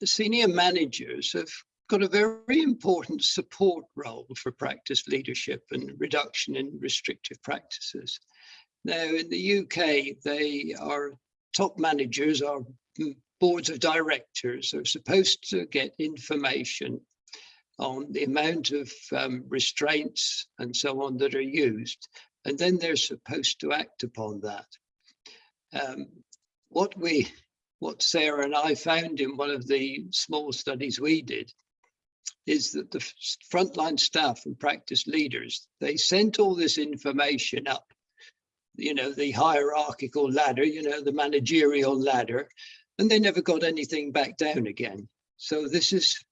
F: senior managers have got a very important support role for practice leadership and reduction in restrictive practices. Now in the UK, they are top managers are boards of directors are supposed to get information on the amount of um, restraints and so on that are used, and then they're supposed to act upon that. Um, what we, what Sarah and I found in one of the small studies we did, is that the frontline staff and practice leaders, they sent all this information up, you know, the hierarchical ladder, you know, the managerial ladder, and they never got anything back down again. So this is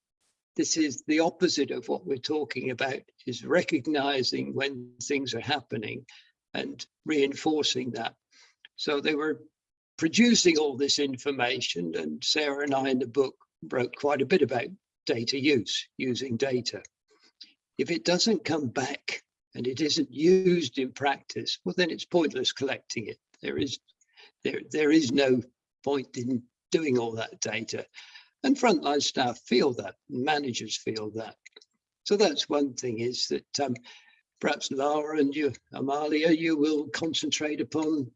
F: this is the opposite of what we're talking about is recognizing when things are happening and reinforcing that. So they were producing all this information and Sarah and I in the book wrote quite a bit about data use, using data. If it doesn't come back and it isn't used in practice, well, then it's pointless collecting it. There is, there, there is no point in doing all that data. And frontline staff feel that, managers feel that. So that's one thing is that um, perhaps Laura and you, Amalia, you will concentrate upon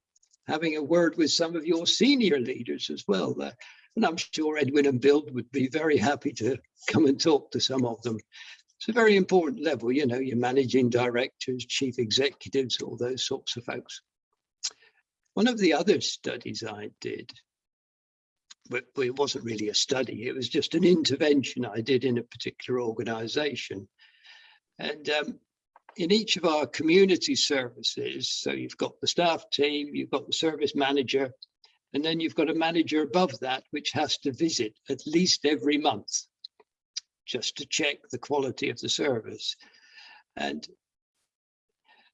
F: having a word with some of your senior leaders as well. Uh, and I'm sure Edwin and BILD would be very happy to come and talk to some of them. It's a very important level, you know, your managing directors, chief executives, all those sorts of folks. One of the other studies I did it wasn't really a study. It was just an intervention I did in a particular organization. And um, in each of our community services, so you've got the staff team, you've got the service manager, and then you've got a manager above that, which has to visit at least every month, just to check the quality of the service. And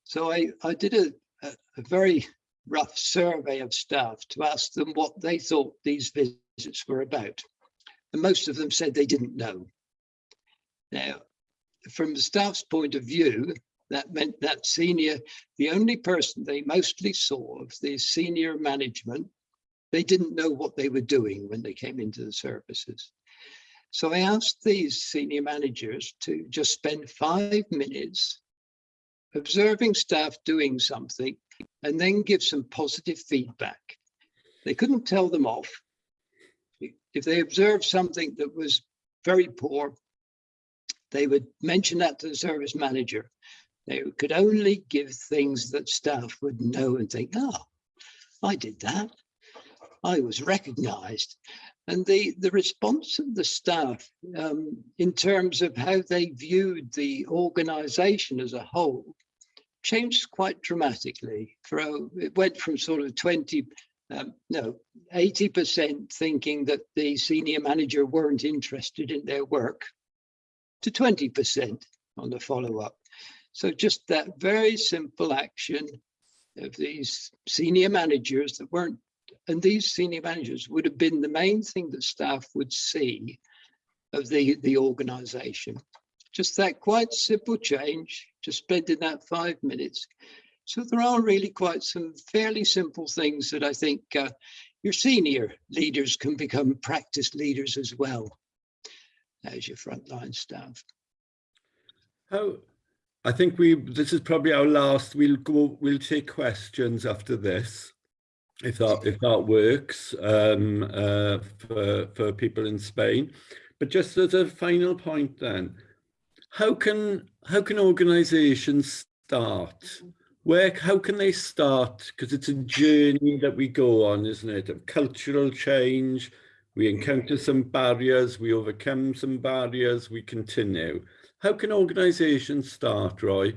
F: So I, I did a, a, a very rough survey of staff to ask them what they thought these visits were about. And most of them said they didn't know. Now, from the staff's point of view, that meant that senior, the only person they mostly saw of the senior management, they didn't know what they were doing when they came into the services. So I asked these senior managers to just spend five minutes observing staff doing something and then give some positive feedback. They couldn't tell them off. If they observed something that was very poor, they would mention that to the service manager. They could only give things that staff would know and think, oh, I did that. I was recognized. And the, the response of the staff um, in terms of how they viewed the organization as a whole changed quite dramatically. For, it went from sort of 20, um, no, 80% thinking that the senior manager weren't interested in their work to 20% on the follow-up. So just that very simple action of these senior managers that weren't, and these senior managers would have been the main thing that staff would see of the, the organization. Just that quite simple change, just spending that five minutes. So there are really quite some fairly simple things that I think uh, your senior leaders can become practice leaders as well as your frontline staff.
E: How, I think we, this is probably our last, we'll go, we'll take questions after this. If that, if that works um, uh, for, for people in Spain. But just as a final point then, how can how can organizations start where how can they start? Because it's a journey that we go on isn't it? Of cultural change. We encounter some barriers we overcome some barriers we continue. How can organizations start roy?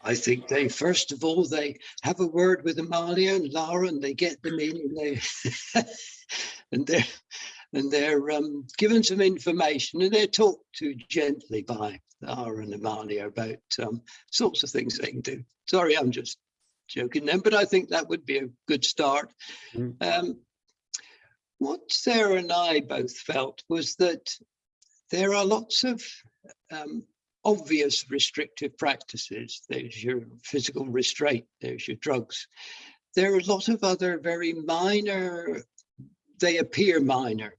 F: I think they first of all they have a word with Amalia and Lara and they get them in and they and they're and they're um, given some information and they're talked to gently by Lara and Amalia about um, sorts of things they can do. Sorry, I'm just joking then, but I think that would be a good start. Mm. Um, what Sarah and I both felt was that there are lots of um, obvious restrictive practices. There's your physical restraint, there's your drugs. There are a lot of other very minor, they appear minor,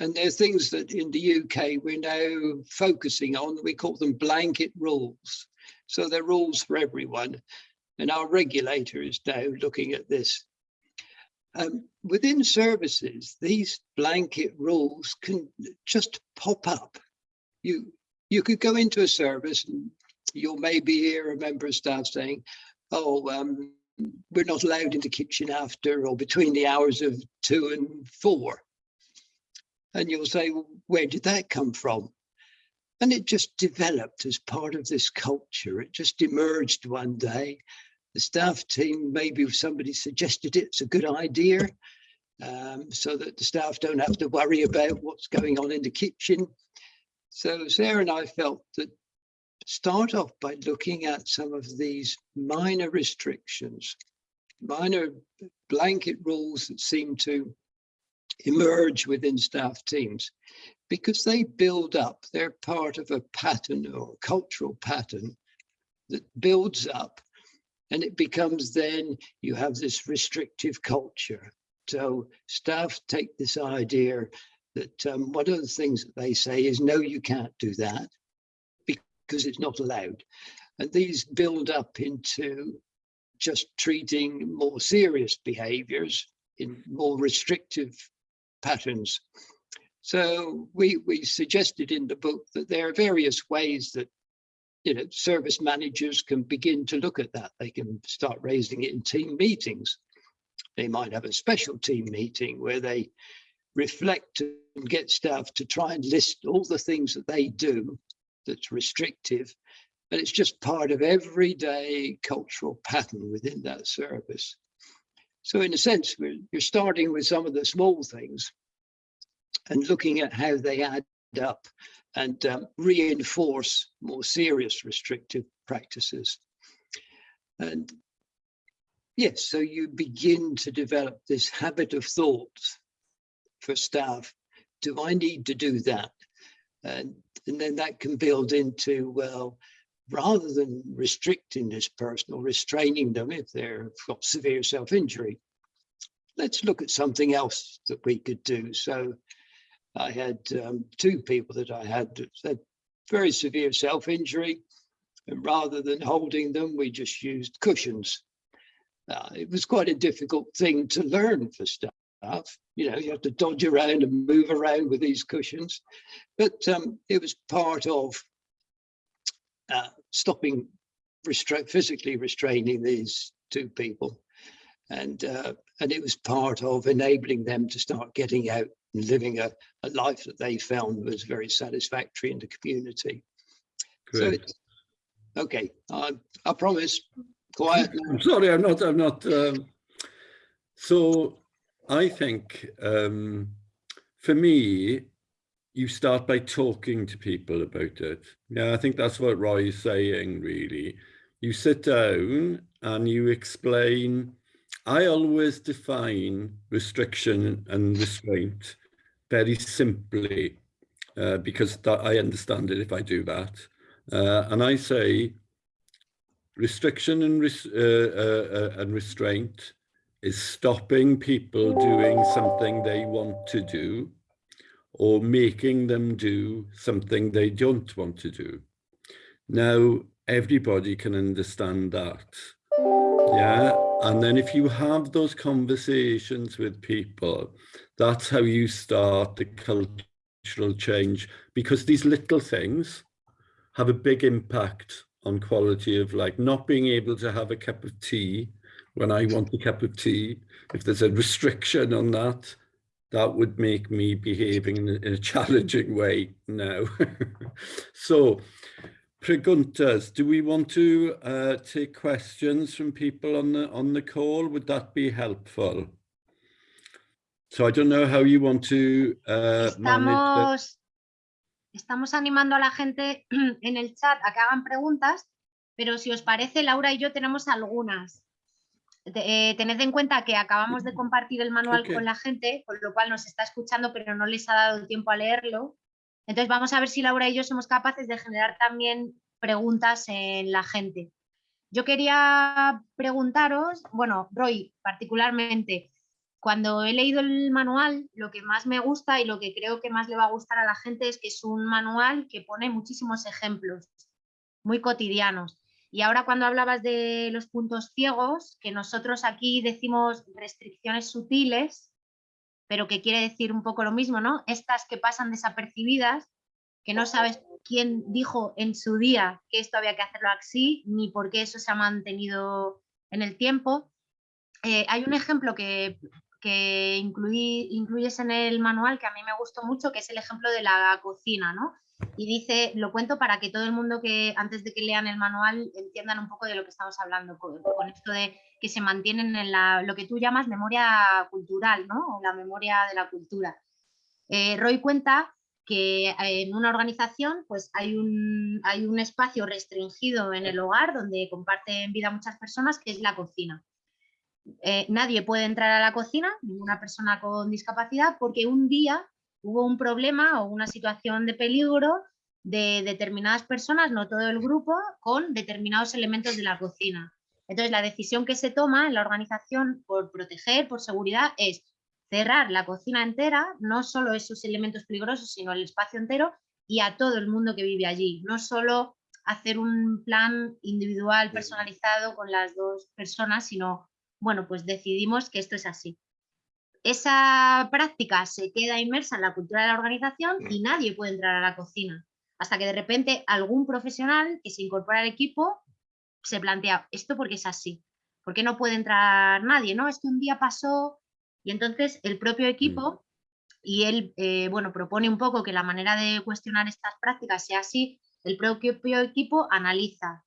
F: and there are things that in the UK we're now focusing on. We call them blanket rules. So they're rules for everyone. And our regulator is now looking at this. Um, within services, these blanket rules can just pop up. You, you could go into a service and you'll maybe hear a member of staff saying, oh, um, we're not allowed in the kitchen after or between the hours of two and four. And you'll say, well, where did that come from? And it just developed as part of this culture. It just emerged one day. The staff team, maybe somebody suggested it, it's a good idea, um, so that the staff don't have to worry about what's going on in the kitchen. So Sarah and I felt that start off by looking at some of these minor restrictions, minor blanket rules that seem to emerge within staff teams because they build up, they're part of a pattern or a cultural pattern that builds up and it becomes then you have this restrictive culture. So staff take this idea that um, one of the things that they say is, no, you can't do that because it's not allowed. And these build up into just treating more serious behaviors in more restrictive patterns. So we, we suggested in the book that there are various ways that you know, service managers can begin to look at that. They can start raising it in team meetings. They might have a special team meeting where they reflect and get staff to try and list all the things that they do that's restrictive. And it's just part of everyday cultural pattern within that service. So in a sense, you're starting with some of the small things and looking at how they add up and um, reinforce more serious restrictive practices. And yes, so you begin to develop this habit of thought for staff. Do I need to do that? And, and then that can build into, well, rather than restricting this person or restraining them if they've got severe self-injury, let's look at something else that we could do. So I had um, two people that I had that had very severe self-injury and rather than holding them, we just used cushions. Uh, it was quite a difficult thing to learn for staff. You know, you have to dodge around and move around with these cushions, but um, it was part of uh, stopping restra physically restraining these two people. And, uh, and it was part of enabling them to start getting out and living a, a life that they found was very satisfactory in the community.
E: Great.
F: So okay, I, I promise, quiet now.
E: I'm sorry, I'm not, I'm not. Um, so I think um, for me, you start by talking to people about it. Yeah, I think that's what Roy is saying, really. You sit down and you explain. I always define restriction and restraint very simply uh, because that, I understand it if I do that. Uh, and I say restriction and, res uh, uh, uh, and restraint is stopping people doing something they want to do or making them do something they don't want to do. Now, everybody can understand that. Yeah. And then if you have those conversations with people, that's how you start the cultural change because these little things have a big impact on quality of like not being able to have a cup of tea when I want a cup of tea. If there's a restriction on that, that would make me behaving in a, in a challenging way now. so, preguntas, do we want to uh, take questions from people on the on the call? Would that be helpful? So I don't know how you want to uh,
C: Estamos, estamos animando a la gente en el chat a que hagan preguntas, pero si os parece, Laura y yo tenemos algunas. Eh, tened en cuenta que acabamos de compartir el manual con la gente, con lo cual nos está escuchando, pero no les ha dado tiempo a leerlo. Entonces vamos a ver si Laura y yo somos capaces de generar también preguntas en la gente. Yo quería preguntaros, bueno, Roy, particularmente, cuando he leído el manual, lo que más me gusta y lo que creo que más le va a gustar a la gente es que es un manual que pone muchísimos ejemplos muy cotidianos. Y ahora cuando hablabas de los puntos ciegos, que nosotros aquí decimos restricciones sutiles, pero que quiere decir un poco lo mismo, ¿no? Estas que pasan desapercibidas, que no sabes quién dijo en su día que esto había que hacerlo así, ni por qué eso se ha mantenido en el tiempo. Eh, hay un ejemplo que, que incluí- incluyes en el manual que a mí me gustó mucho, que es el ejemplo de la cocina, ¿no? Y dice, lo cuento para que todo el mundo que antes de que lean el manual entiendan un poco de lo que estamos hablando, con, esto de que se mantienen en la, lo que tú llamas memoria cultural, ¿no? O la memoria de la cultura. Eh, Roy cuenta que en una organización pues hay un, hay un espacio restringido en el hogar donde comparten vida muchas personas, que es la cocina. Eh, nadie puede entrar a la cocina, ninguna persona con discapacidad, porque un día hubo un problema o una situación de peligro de determinadas personas, no todo el grupo, con determinados elementos de la cocina. Entonces, la decisión que se toma en la organización por proteger, por seguridad, es cerrar la cocina entera, no solo esos elementos peligrosos, sino el espacio entero y a todo el mundo que vive allí. No solo hacer un plan individual, personalizado con las dos personas, sino, bueno, pues decidimos que esto es así esa práctica se queda inmersa en la cultura de la organización y nadie puede entrar a la cocina. Hasta que de repente algún profesional que se incorpora al equipo se plantea, ¿esto porque es así? ¿Por qué no puede entrar nadie? ¿no? Esto un día pasó y entonces el propio equipo y él eh, bueno, propone un poco que la manera de cuestionar estas prácticas sea así, el propio equipo analiza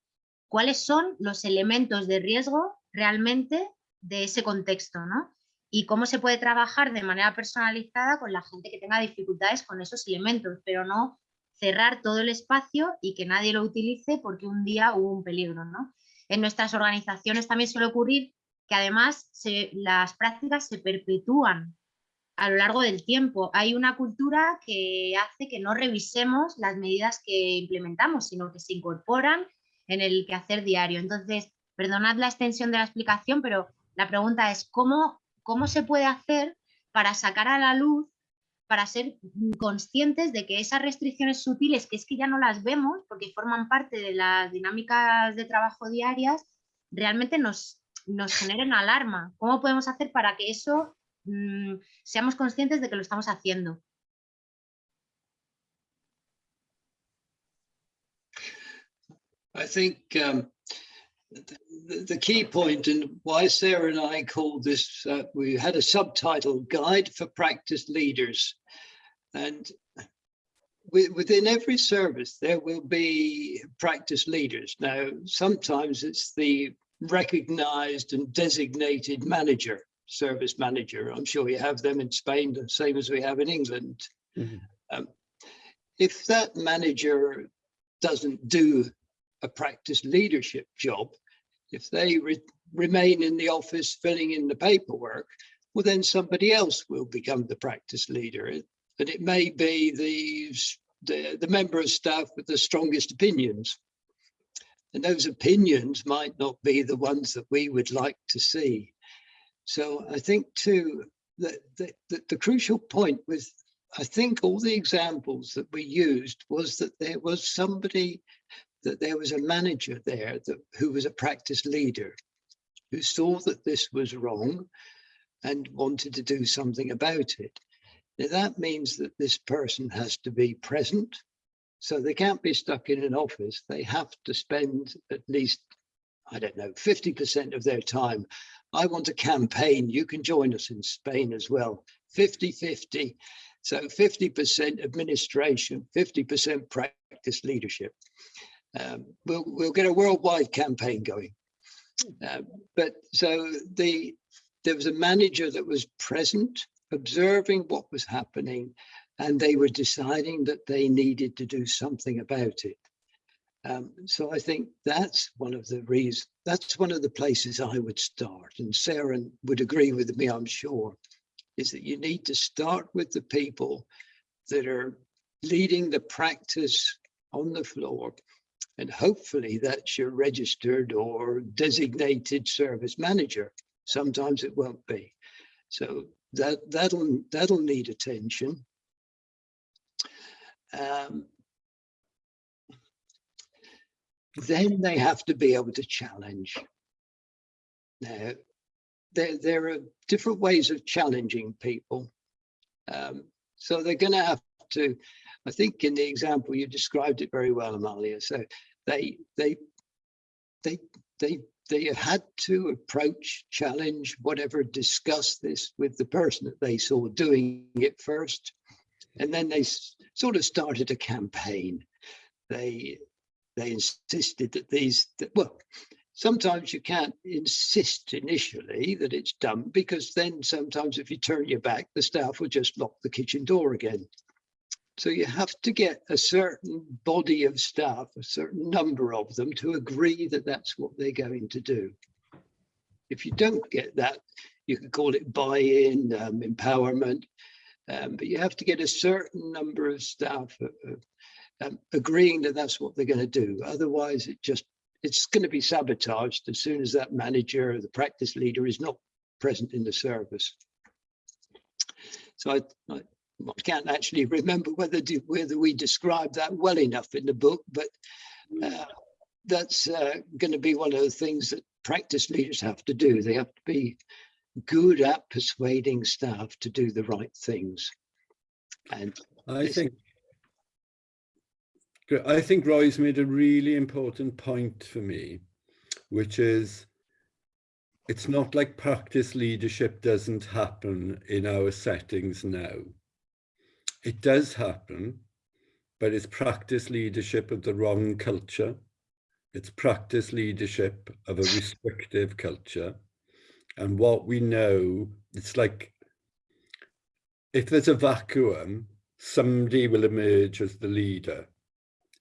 C: cuáles son los elementos de riesgo realmente de ese contexto, ¿no? Y cómo se puede trabajar de manera personalizada con la gente que tenga dificultades con esos elementos, pero no cerrar todo el espacio y que nadie lo utilice porque un día hubo un peligro. ¿no? en nuestras organizaciones también suele ocurrir que además se, las prácticas se perpetúan a lo largo del tiempo. Hay una cultura que hace que no revisemos las medidas que implementamos, sino que se incorporan en el quehacer diario. Entonces, perdonad la extensión de la explicación, pero la pregunta es ¿cómo, cómo se puede hacer para sacar a la luz, para ser conscientes de que esas restricciones sutiles, que es que ya no las vemos porque forman parte de las dinámicas de trabajo diarias, realmente nos, nos generen alarma? ¿Cómo podemos hacer para que eso mmm, seamos conscientes de que lo estamos haciendo?
F: I think um, the, the, key point and why Sarah and I called this, uh, we had a subtitle, Guide for Practice Leaders. And within every service, there will be practice leaders. Now, sometimes it's the recognized and designated manager, service manager. I'm sure you have them in Spain, the same as we have in England. Mm -hmm. um, if that manager doesn't do a practice leadership job, if they re remain in the office filling in the paperwork, well, then somebody else will become the practice leader. And it may be the, the, the member of staff with the strongest opinions. And those opinions might not be the ones that we would like to see. So I think too, that the, the, the crucial point with, I think all the examples that we used was that there was somebody that there was a manager there that, who was a practice leader who saw that this was wrong and wanted to do something about it. Now that means that this person has to be present. So they can't be stuck in an office. They have to spend at least, I don't know, 50% of their time. I want a campaign. You can join us in Spain as well. 50-50. So 50% administration, 50% practice leadership um, we'll, we'll get a worldwide campaign going. Uh, but so the there was a manager that was present, observing what was happening, and they were deciding that they needed to do something about it. Um, so I think that's one of the reasons, that's one of the places I would start. And Sarah would agree with me, I'm sure, is that you need to start with the people that are leading the practice on the floor and hopefully that's your registered or designated service manager. Sometimes it won't be. So that, that'll, that'll need attention. Um, then they have to be able to challenge. Now, there, there are different ways of challenging people. Um, so they're going to have to I think in the example you described it very well, Amalia. So they they they they they had to approach, challenge, whatever, discuss this with the person that they saw doing it first. And then they sort of started a campaign. They they insisted that these, that, well, sometimes you can't insist initially that it's done because then sometimes if you turn your back, the staff will just lock the kitchen door again. So you have to get a certain body of staff, a certain number of them to agree that that's what they're going to do. If you don't get that, you can call it buy-in, um, empowerment, um, but you have to get a certain number of staff uh, uh, um, agreeing that that's what they're going to do. Otherwise, it just it's going to be sabotaged as soon as that manager or the practice leader is not present in the service. So I, I, I can't actually remember whether whether we described that well enough in the book, but uh, that's uh, going to be one of the things that practice leaders have to do. They have to be good at persuading staff to do the right things. And
E: I think I think Roy's made a really important point for me, which is it's not like practice leadership doesn't happen in our settings now. It does happen, but it's practice leadership of the wrong culture. It's practice leadership of a restrictive culture. And what we know, it's like, if there's a vacuum, somebody will emerge as the leader.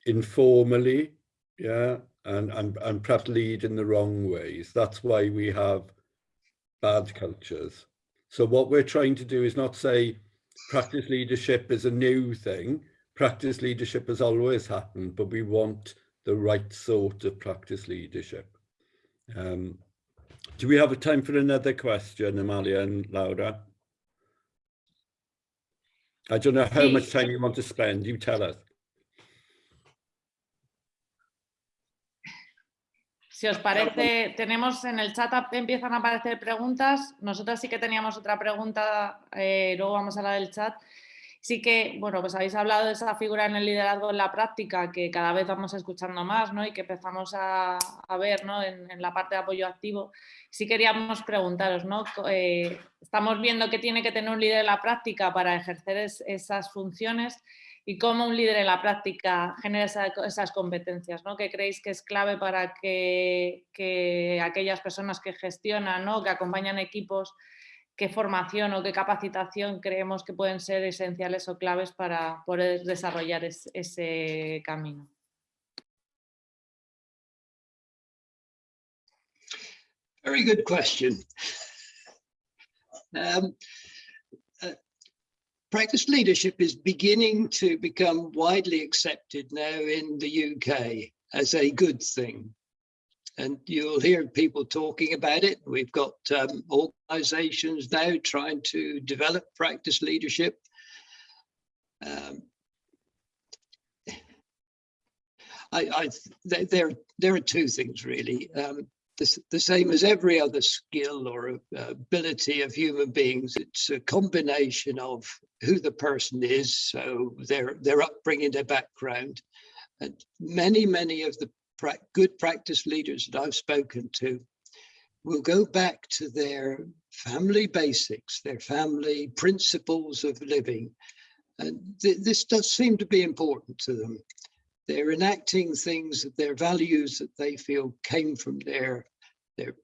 E: Informally, yeah, and, and, and perhaps lead in the wrong ways. That's why we have bad cultures. So what we're trying to do is not say practice leadership is a new thing. Practice leadership has always happened, but we want the right sort of practice leadership. Um, do we have a time for another question, Amalia and Laura? I don't know how much time you want to spend, you tell us.
D: Si os parece, tenemos en el chat, empiezan a aparecer preguntas. Nosotras sí que teníamos otra pregunta, eh, luego vamos a la del chat. Sí que, bueno, pues habéis hablado de esa figura en el liderazgo en la práctica que cada vez vamos escuchando más ¿no? y que empezamos a, a ver ¿no? en, en, la parte de apoyo activo. Sí queríamos preguntaros, ¿no? Eh, estamos viendo que tiene que tener un líder en la práctica para ejercer es, esas funciones y cómo un líder en la práctica genera esa, esas competencias, ¿no? que creéis que es clave para que, que aquellas personas que gestionan, ¿no? que acompañan equipos, qué formación o qué capacitación creemos que pueden ser esenciales o claves para poder desarrollar es, ese camino.
F: Very good question. Um, practice leadership is beginning to become widely accepted now in the UK as a good thing and you'll hear people talking about it. We've got um, organizations now trying to develop practice leadership. Um, I, I there, there are two things really. Um, the, the, same as every other skill or uh, ability of human beings, it's a combination of who the person is, so their their upbringing, their background, and many many of the pra good practice leaders that I've spoken to will go back to their family basics, their family principles of living. And th this does seem to be important to them. They're enacting things, that their values that they feel came from their, their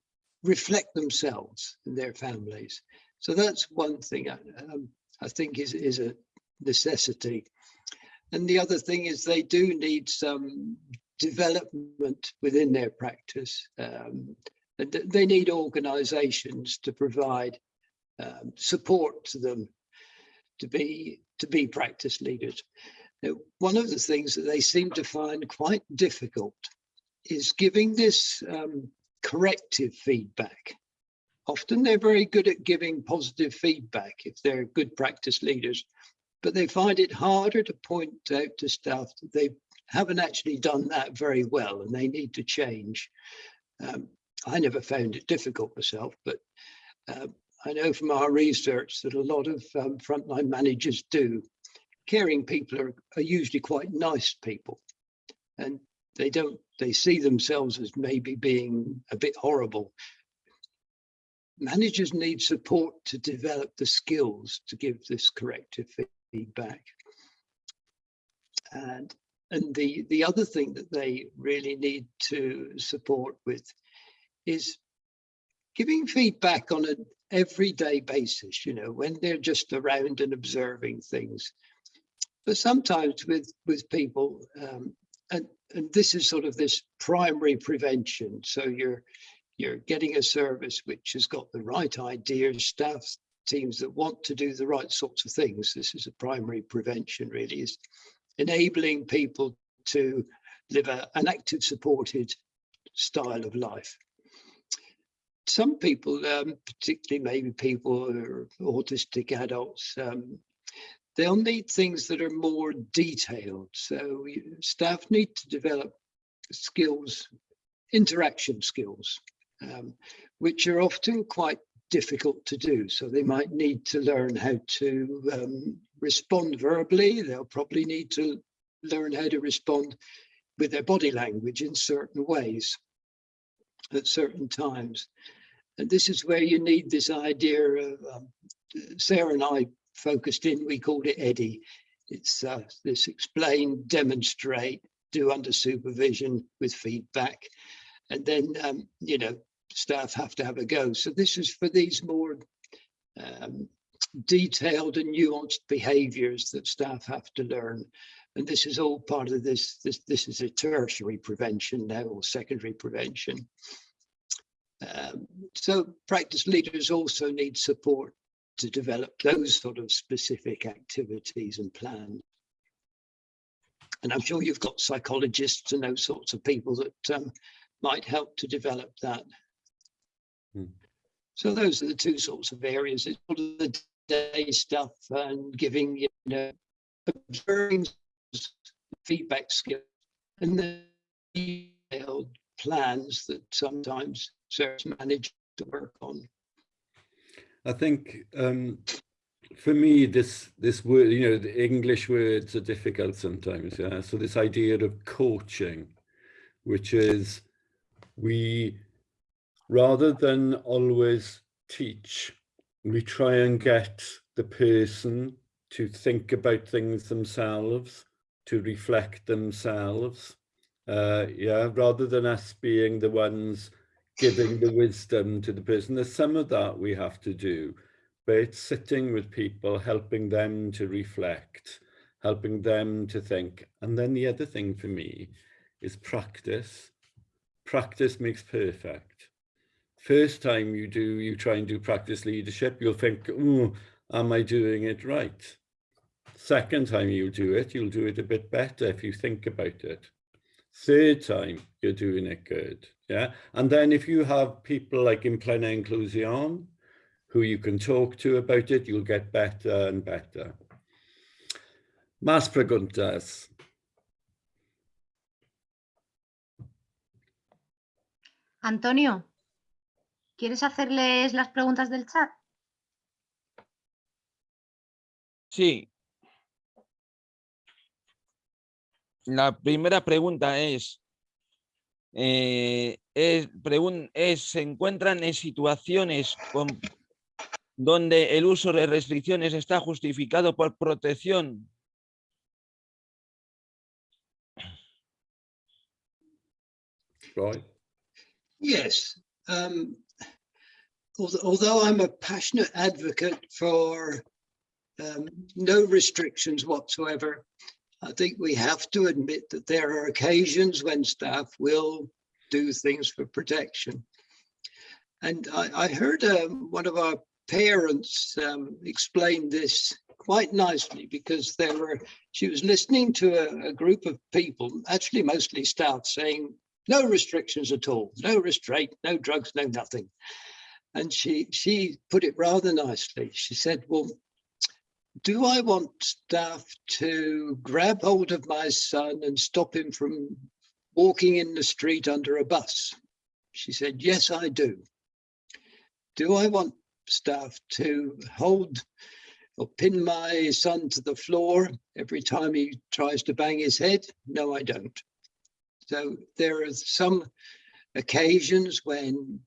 F: reflect themselves and their families. So that's one thing I, um, I think is, is a necessity. And the other thing is they do need some development within their practice. Um, they need organizations to provide um, support to them to be to be practice leaders. One of the things that they seem to find quite difficult is giving this um, corrective feedback. Often they're very good at giving positive feedback if they're good practice leaders, but they find it harder to point out to staff that they haven't actually done that very well and they need to change. Um, I never found it difficult myself, but uh, I know from our research that a lot of um, frontline managers do. Caring people are, are usually quite nice people and they don't, they see themselves as maybe being a bit horrible. Managers need support to develop the skills to give this corrective feedback. And and the, the other thing that they really need to support with is giving feedback on an everyday basis, you know, when they're just around and observing things. But sometimes with, with people, um, and, and this is sort of this primary prevention. So you're, you're getting a service which has got the right ideas, staff teams that want to do the right sorts of things. This is a primary prevention really is enabling people to live a, an active, supported style of life. Some people, um, particularly maybe people who are autistic adults, um, they'll need things that are more detailed. So staff need to develop skills, interaction skills, um, which are often quite difficult to do. So they might need to learn how to um, respond verbally. They'll probably need to learn how to respond with their body language in certain ways at certain times. And this is where you need this idea of, um, Sarah and I focused in, we called it EDDIE. It's uh, this explain, demonstrate, do under supervision with feedback. And then, um, you know, staff have to have a go. So this is for these more um, detailed and nuanced behaviors that staff have to learn. And this is all part of this, this, this is a tertiary prevention now or secondary prevention. Um, so practice leaders also need support to develop those sort of specific activities and plans. And I'm sure you've got psychologists and those sorts of people that um, might help to develop that.
E: Hmm.
F: So those are the two sorts of areas. It's all of the day stuff and giving, you know, observing feedback skills and the detailed plans that sometimes service managers to work on.
E: I think um, for me, this this word, you know, the English words are difficult sometimes. Yeah. So this idea of coaching, which is we, rather than always teach, we try and get the person to think about things themselves, to reflect themselves. Uh, yeah, rather than us being the ones giving the wisdom to the person. There's some of that we have to do, but it's sitting with people, helping them to reflect, helping them to think. And then the other thing for me is practice. Practice makes perfect. First time you do, you try and do practice leadership, you'll think, oh, am I doing it right? Second time you do it, you'll do it a bit better if you think about it. Third time, you're doing it good. Yeah. And then if you have people like in Plena Inclusion, who you can talk to about it, you'll get better and better. Más preguntas.
C: Antonio, ¿quieres hacerles las preguntas del chat?
B: Sí. La primera pregunta es, eh, es, es, se encuentran en situaciones con, donde el uso de restricciones está justificado por protección.
F: Right. Yes. Um, although I'm a passionate advocate for um, no restrictions whatsoever, I think we have to admit that there are occasions when staff will do things for protection. And I, I heard um, one of our parents um, explain this quite nicely because there were, she was listening to a, a group of people, actually mostly staff, saying, no restrictions at all, no restraint, no drugs, no nothing. And she, she put it rather nicely. She said, well, do I want staff to grab hold of my son and stop him from walking in the street under a bus? She said, yes, I do. Do I want staff to hold or pin my son to the floor every time he tries to bang his head? No, I don't. So there are some occasions when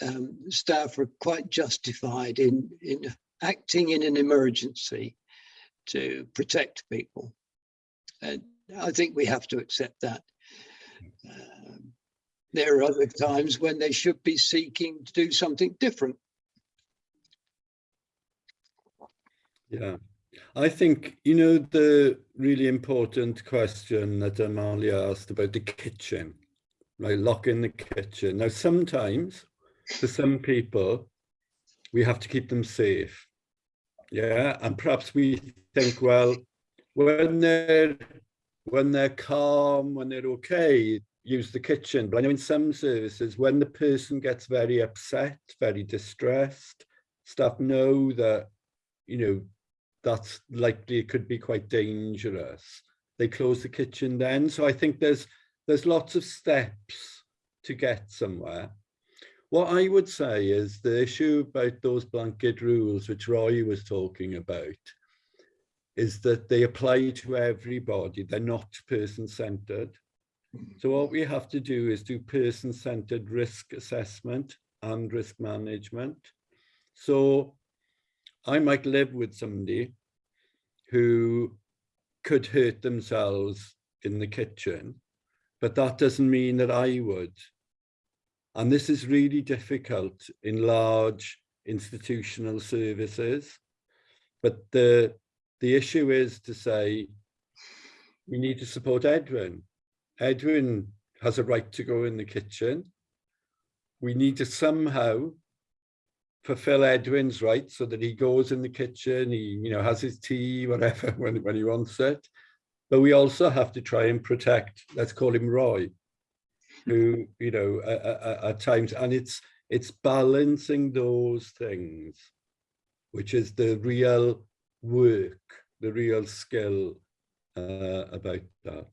F: um, staff are quite justified in, in acting in an emergency to protect people. And I think we have to accept that. Um, there are other times when they should be seeking to do something different.
E: Yeah, I think, you know, the really important question that Amalia asked about the kitchen, right? Lock in the kitchen. Now, sometimes for some people, we have to keep them safe. Yeah, and perhaps we think, well, when they're when they're calm, when they're okay, use the kitchen. But I know in some services, when the person gets very upset, very distressed, staff know that, you know, that's likely could be quite dangerous. They close the kitchen then. So I think there's there's lots of steps to get somewhere. What I would say is the issue about those blanket rules, which Roy was talking about, is that they apply to everybody. They're not person-centered. So what we have to do is do person-centered risk assessment and risk management. So I might live with somebody who could hurt themselves in the kitchen, but that doesn't mean that I would. And this is really difficult in large institutional services. But the, the issue is to say, we need to support Edwin. Edwin has a right to go in the kitchen. We need to somehow fulfill Edwin's right so that he goes in the kitchen, he you know has his tea, whatever, when, when he wants it. But we also have to try and protect, let's call him Roy, who, you know, at, times, and it's it's balancing those things, which is the real work, the real skill uh, about that.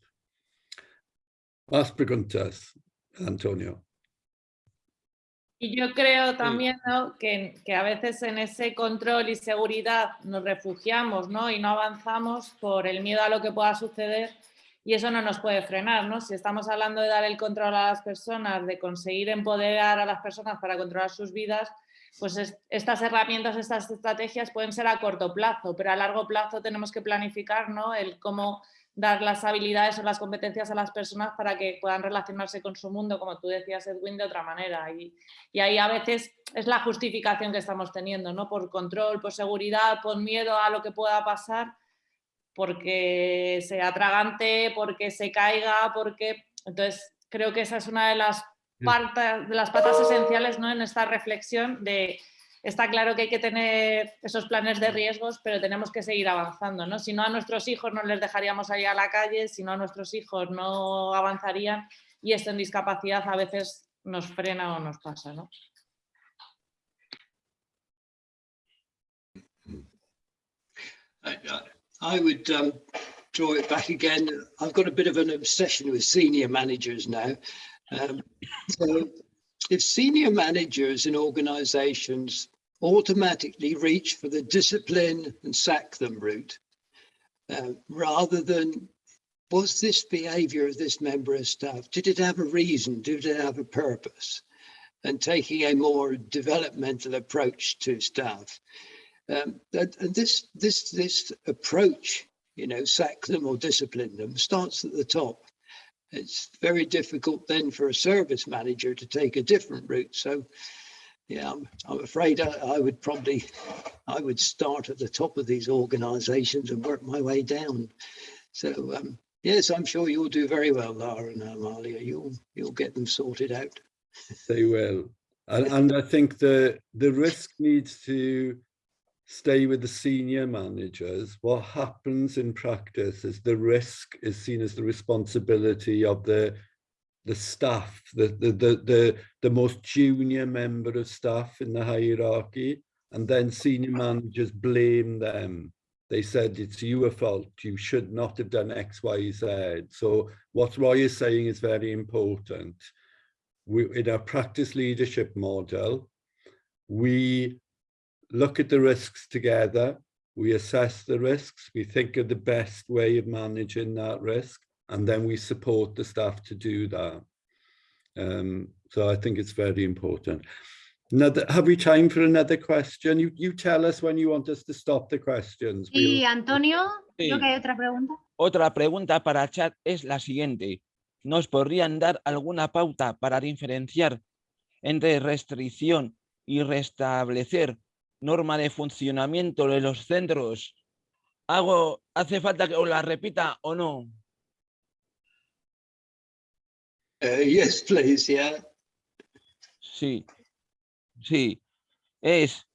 E: Más preguntas, Antonio.
D: Y yo creo también ¿no? que, que, a veces en ese control y seguridad nos refugiamos ¿no? y no avanzamos por el miedo a lo que pueda suceder y eso no nos puede frenar. ¿no? Si estamos hablando de dar el control a las personas, de conseguir empoderar a las personas para controlar sus vidas, pues es, estas herramientas, estas estrategias pueden ser a corto plazo, pero a largo plazo tenemos que planificar ¿no? el cómo dar las habilidades o las competencias a las personas para que puedan relacionarse con su mundo, como tú decías, Edwin, de otra manera. Y, y, ahí a veces es la justificación que estamos teniendo, ¿no? Por control, por seguridad, por miedo a lo que pueda pasar, porque sea tragante, porque se caiga, porque... Entonces, creo que esa es una de las, partes, de las patas esenciales ¿no? en esta reflexión de está claro que hay que tener esos planes de riesgos, pero tenemos que seguir avanzando, ¿no? Si no a nuestros hijos no les dejaríamos ahí a la calle, si no a nuestros hijos no avanzarían y esto en discapacidad a veces nos frena o nos pasa, ¿no?
F: I, would um, draw it back again. I've got a bit of an obsession with senior managers now. Um, so if senior managers in organizations automatically reach for the discipline and sack them route, uh, rather than was this behavior of this member of staff, did it have a reason, did it have a purpose? And taking a more developmental approach to staff. Um, and, and this, this, this approach, you know, sack them or discipline them starts at the top it's very difficult then for a service manager to take a different route. So yeah, I'm, I'm afraid I, I, would probably, I would start at the top of these organizations and work my way down. So um, yes, I'm sure you'll do very well, Lara and Amalia. You'll, you'll get them sorted out.
E: They will. And, and I think the, the risk needs to stay with the senior managers, what happens in practice is the risk is seen as the responsibility of the the staff, the, the, the, the, the most junior member of staff in the hierarchy, and then senior managers blame them. They said, it's your fault, you should not have done X, Y, Z. So what Roy is saying is very important. We, in our practice leadership model, we look at the risks together. We assess the risks. We think of the best way of managing that risk, and then we support the staff to do that. Um, so I think it's very important. Another, have we time for another question? You, you tell us when you want us to stop the questions.
C: Sí, Antonio, sí. creo que hay otra pregunta.
B: Otra pregunta para chat es la siguiente. ¿Nos podrían dar alguna pauta para diferenciar entre restricción y restablecer norma de funcionamiento de los centros. ¿Hago, ¿Hace falta que os la repita o no?
F: Uh, yes, please, yeah.
B: Sí, sí. Es,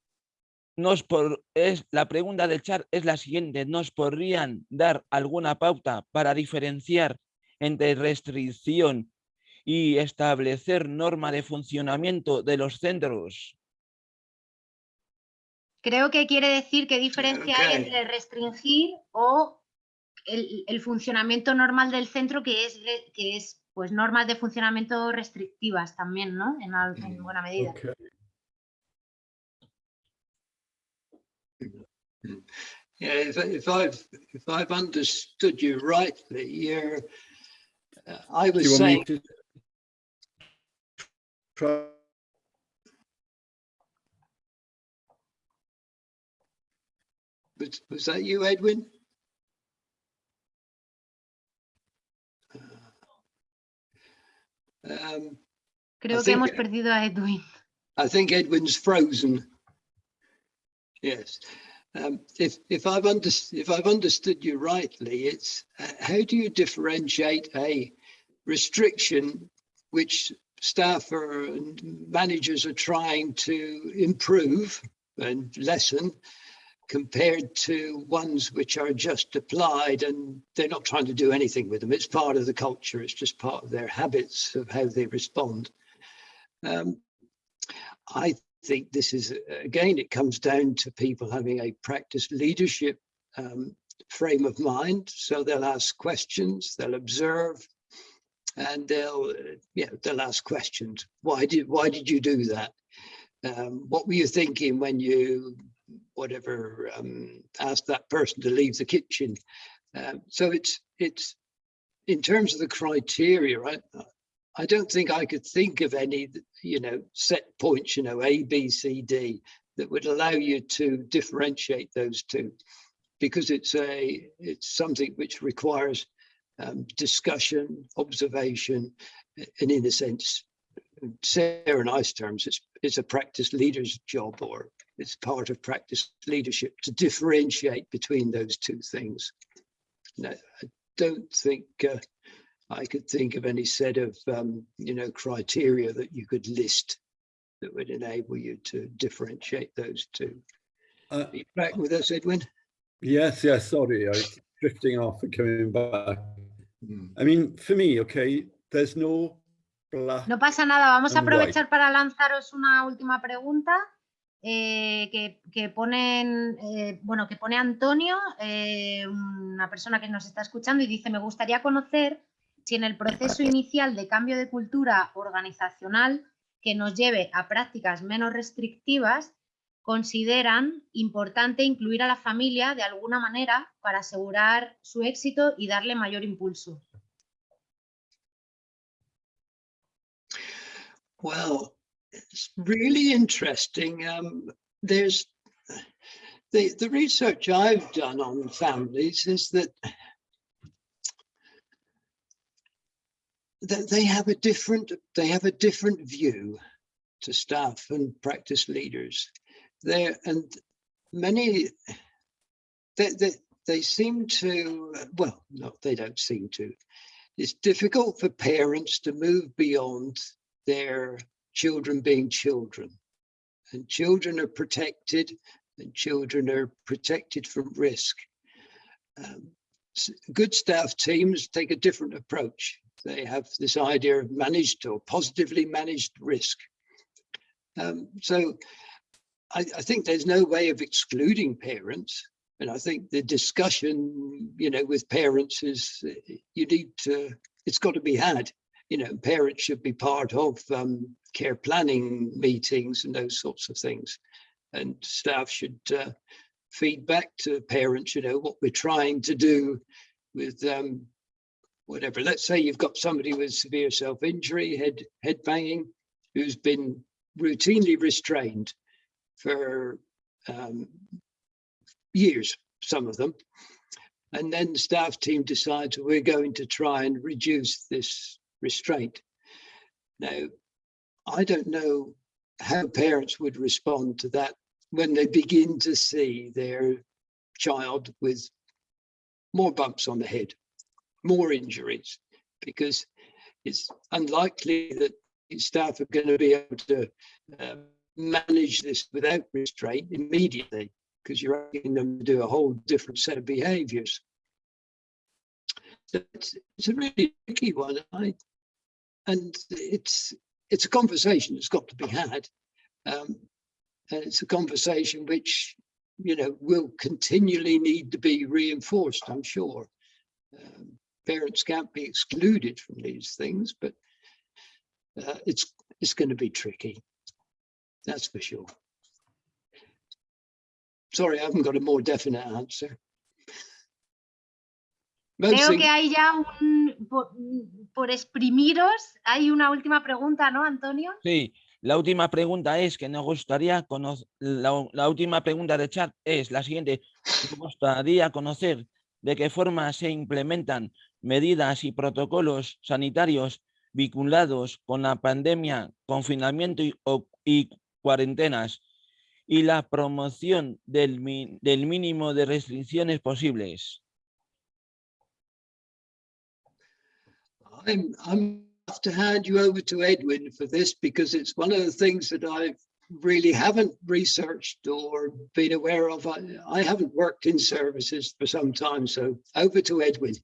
B: nos por, es, la pregunta del chat es la siguiente. ¿Nos podrían dar alguna pauta para diferenciar entre restricción y establecer norma de funcionamiento de los centros?
C: Creo que quiere decir qué diferencia okay. hay entre restringir o el, el, funcionamiento normal del centro, que es, que es pues normas de funcionamiento restrictivas también, ¿no? En, en buena medida.
E: Okay.
F: Yeah, if, if I've if I've understood you rightly, you're. Uh, I was
E: you
F: saying. Was, was that you, Edwin? Um,
C: Creo I que hemos perdido a Edwin.
F: I think Edwin's frozen. Yes. Um, if if I've understood if I've understood you rightly, it's uh, how do you differentiate a restriction which staff are, and managers are trying to improve and lessen compared to ones which are just applied and they're not trying to do anything with them. It's part of the culture. It's just part of their habits of how they respond. Um, I think this is, again, it comes down to people having a practice leadership um, frame of mind. So they'll ask questions, they'll observe, and they'll, yeah, they'll ask questions. Why did, why did you do that? Um, what were you thinking when you, whatever, um, asked that person to leave the kitchen? Um, so it's, it's, in terms of the criteria, right? I don't think I could think of any, you know, set points, you know, A, B, C, D, that would allow you to differentiate those two, because it's a, it's something which requires um, discussion, observation, and in a sense, Sarah and I's terms, it's, it's a practice leader's job or it's part of practice leadership to differentiate between those two things. Now, I don't think uh, I could think of any set of, um, you know, criteria that you could list that would enable you to differentiate those two. Uh, Are you back with us, Edwin?
E: Yes, yes, sorry, I was drifting off and coming back. Mm. I mean, for me, okay, there's no black
C: No pasa nada, vamos a aprovechar para lanzaros una última pregunta. Eh, que, que, ponen, eh, bueno, que pone Antonio, eh, una persona que nos está escuchando y dice, me gustaría conocer si en el proceso inicial de cambio de cultura organizacional que nos lleve a prácticas menos restrictivas, consideran importante incluir a la familia de alguna manera para asegurar su éxito y darle mayor impulso.
F: It's really interesting. Um, there's the, the research I've done on families is that they have a different they have a different view to staff and practice leaders there and many they, they they seem to well no they don't seem to it's difficult for parents to move beyond their children being children and children are protected and children are protected from risk um, good staff teams take a different approach they have this idea of managed or positively managed risk. Um, so I, I, think there's no way of excluding parents. And I think the discussion, you know, with parents is you need to, it's got to be had. You know, parents should be part of um, care planning meetings and those sorts of things. And staff should uh, feed back to parents, you know, what we're trying to do with um, whatever. Let's say you've got somebody with severe self-injury, head head banging, who's been routinely restrained for um, years, some of them. And then the staff team decides we're going to try and reduce this restraint. Now, I don't know how parents would respond to that when they begin to see their child with more bumps on the head more injuries because it's unlikely that staff are going to be able to uh, manage this without restraint immediately because you're asking them to do a whole different set of behaviors. So it's, it's a really tricky one. I, and it's it's a conversation that's got to be had. Um, and it's a conversation which, you know, will continually need to be reinforced, I'm sure. Um, parents can't be excluded from these things, but uh, it's it's going to be tricky. That's for sure. Sorry, I haven't got a more definite answer.
C: Creo que hay ya un, por, por, exprimiros, hay una última pregunta, ¿no, Antonio?
B: Sí, la última pregunta es que nos gustaría conocer, la, la última pregunta de chat es la siguiente, nos gustaría conocer de qué forma se implementan medidas y protocolos sanitarios vinculados con la pandemia, confinamiento y, cuarentenas y la promoción del, del mínimo de restricciones posibles.
F: I'm, I'm have to hand you over to Edwin for this because it's one of the things that I really haven't researched or been aware of. I, I haven't worked in services for some time, so over to Edwin.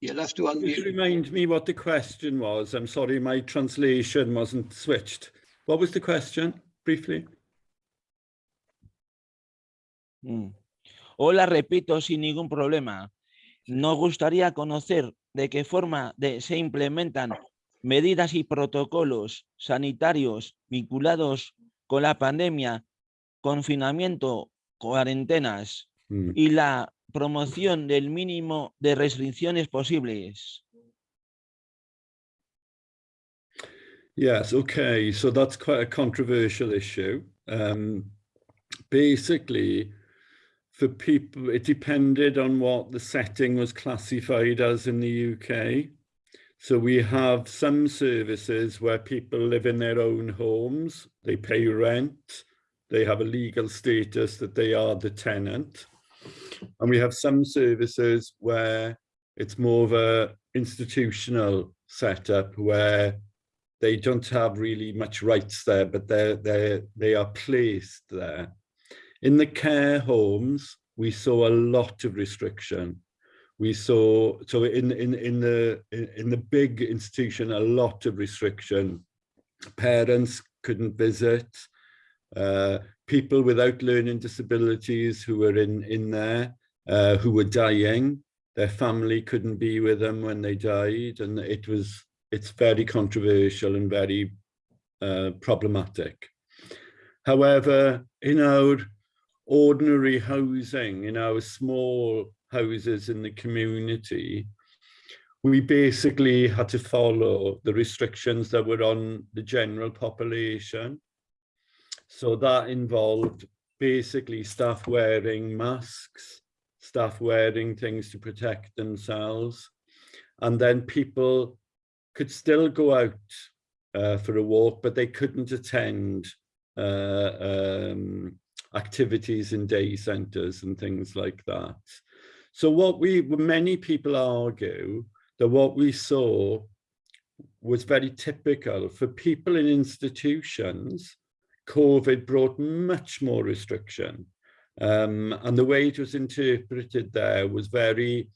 F: You'll have to
E: Just
F: unmute.
E: remind me what the question was. I'm sorry, my translation wasn't switched. What was the question, briefly?
B: Mm. Hola, repito, sin ningún problema. Nos gustaría conocer de qué forma de- se implementan medidas y protocolos sanitarios vinculados con la pandemia, confinamiento, cuarentenas
E: Hmm.
B: y la promoción del mínimo de restricciones posibles.
E: Yes, okay, so that's quite a controversial issue. Um, basically, for people, it depended on what the setting was classified as in the UK. So we have some services where people live in their own homes, they pay rent, they have a legal status that they are the tenant. And we have some services where it's more of a institutional setup where they don't have really much rights there, but they're, they're, they are placed there. In the care homes, we saw a lot of restriction. We saw, so in, in, in, the, in the big institution, a lot of restriction. Parents couldn't visit. Uh, people without learning disabilities who were in, in there, uh, who were dying, their family couldn't be with them when they died. And it was, it's very controversial and very uh, problematic. However, in our ordinary housing, in our small houses in the community, we basically had to follow the restrictions that were on the general population. So that involved basically staff wearing masks, staff wearing things to protect themselves, and then people could still go out uh, for a walk, but they couldn't attend uh, um, activities in day centres and things like that. So what we, many people argue that what we saw was very typical for people in institutions, COVID brought much more restriction. Um, and the way it was interpreted there was very,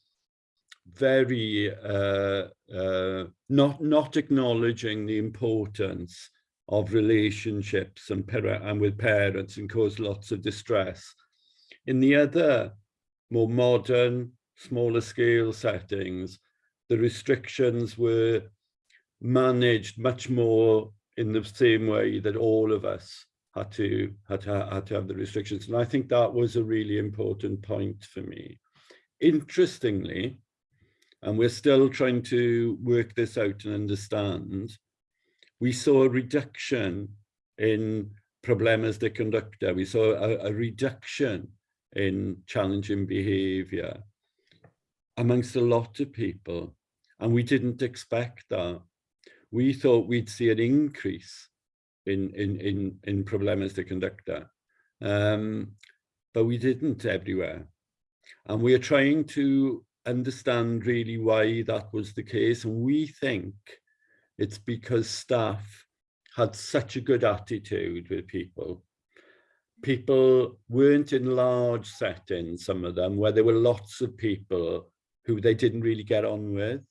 E: very uh, uh, not, not acknowledging the importance of relationships and, and with parents and caused lots of distress. In the other more modern, smaller scale settings, the restrictions were managed much more in the same way that all of us had to, had to, had to have the restrictions. And I think that was a really important point for me. Interestingly, and we're still trying to work this out and understand, we saw a reduction in problemas de conducta. We saw a, a reduction in challenging behavior amongst a lot of people. And we didn't expect that. We thought we'd see an increase in, in, in, in problemas de conducta, um, but we didn't everywhere. And we're trying to understand really why that was the case. And we think it's because staff had such a good attitude with people. People weren't in large settings, some of them, where there were lots of people who they didn't really get on with.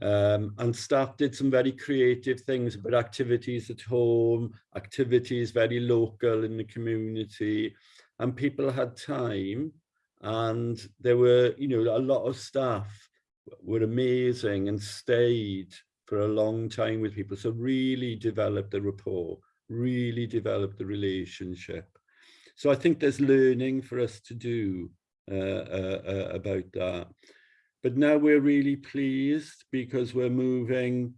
E: Um, and staff did some very creative things about activities at home, activities very local in the community, and people had time and there were, you know, a lot of staff were amazing and stayed for a long time with people. So really developed the rapport, really developed the relationship. So I think there's learning for us to do uh, uh, uh, about that. But now we're really pleased because we're moving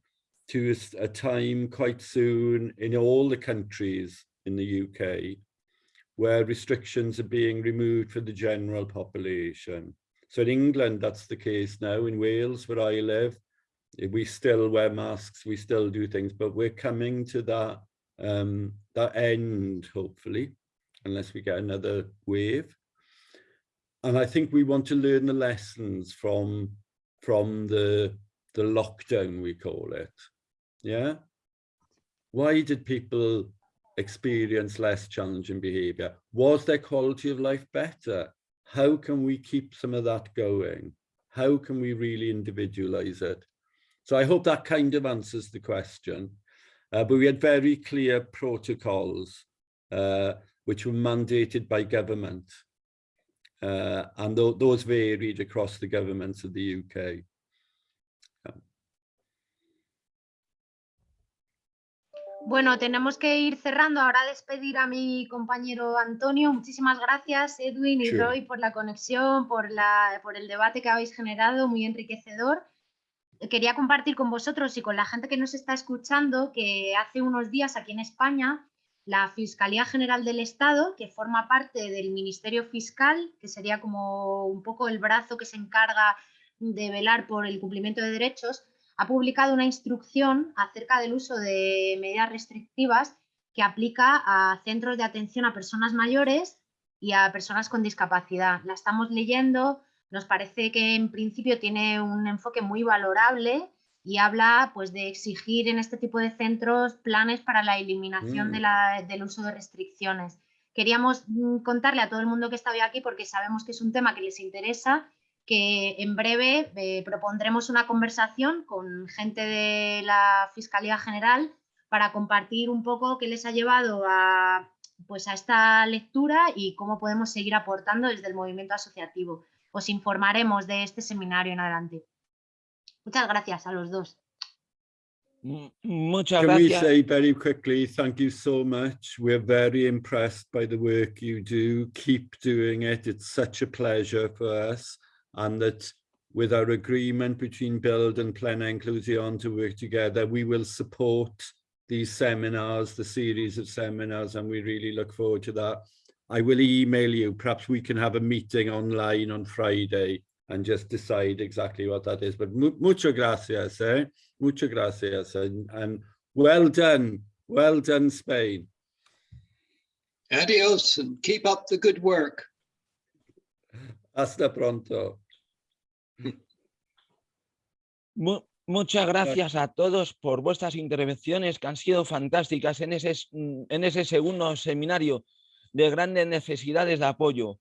E: to a, a time quite soon in all the countries in the UK where restrictions are being removed for the general population. So in England, that's the case now. In Wales, where I live, we still wear masks, we still do things, but we're coming to that um, that end, hopefully, unless we get another wave. And I think we want to learn the lessons from, from the, the lockdown, we call it. Yeah. Why did people experience less challenging behavior? Was their quality of life better? How can we keep some of that going? How can we really individualize it? So I hope that kind of answers the question. Uh, but we had very clear protocols uh, which were mandated by government. Uh, and th those varied across the governments of the UK.
C: Bueno, tenemos que ir cerrando. Ahora despedir a mi compañero Antonio. Muchísimas gracias, Edwin y Roy, por la conexión, por, la, por el debate que habéis generado, muy enriquecedor. Quería compartir con vosotros y con la gente que nos está escuchando que hace unos días aquí en España la Fiscalía General del Estado, que forma parte del Ministerio Fiscal, que sería como un poco el brazo que se encarga de velar por el cumplimiento de derechos, ha publicado una instrucción acerca del uso de medidas restrictivas que aplica a centros de atención a personas mayores y a personas con discapacidad. La estamos leyendo, nos parece que en principio tiene un enfoque muy valorable y habla pues, de exigir en este tipo de centros planes para la eliminación de mm. del uso de restricciones. Queríamos mm, contarle a todo el mundo que está hoy aquí porque sabemos que es un tema que les interesa que en breve eh, propondremos una conversación con gente de la Fiscalía General para compartir un poco qué les ha llevado a, pues a esta lectura y cómo podemos seguir aportando desde el movimiento asociativo. Os informaremos de este seminario en adelante. Muchas gracias a los dos.
B: Muchas Can gracias.
E: we say very quickly, thank you so much. We're very impressed by the work you do. Keep doing it. It's such a pleasure for us. and that with our agreement between BILD and Plena Inclusion to work together, we will support these seminars, the series of seminars, and we really look forward to that. I will email you, perhaps we can have a meeting online on Friday and just decide exactly what that is. But muchas gracias, eh? Muchas gracias, and, and well done, well done, Spain.
F: Adios, and keep up the good work.
E: Hasta pronto.
B: muchas gracias a todos por vuestras intervenciones que han sido fantásticas en ese, en ese segundo seminario de grandes necesidades de apoyo.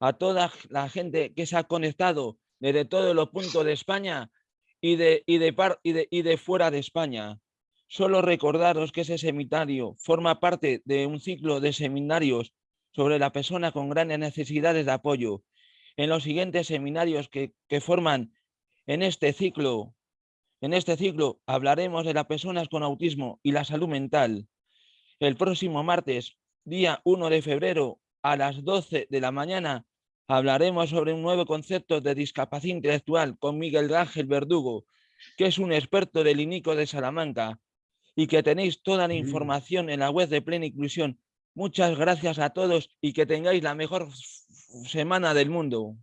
B: A toda la gente que se ha conectado desde todos los puntos de España y de, y de, par, y de, y de fuera de España. Solo recordaros que ese seminario forma parte de un ciclo de seminarios sobre la persona con grandes necesidades de apoyo en los siguientes seminarios que, forman en este ciclo. En este ciclo hablaremos de las personas con autismo y la salud mental. El próximo martes, día 1 de febrero, a las 12 de la mañana, hablaremos sobre un nuevo concepto de discapacidad intelectual con Miguel Ángel Verdugo, que es un experto del INICO de Salamanca y que tenéis toda la información en la web de Plena Inclusión. Muchas gracias a todos y que tengáis la mejor semana del mundo.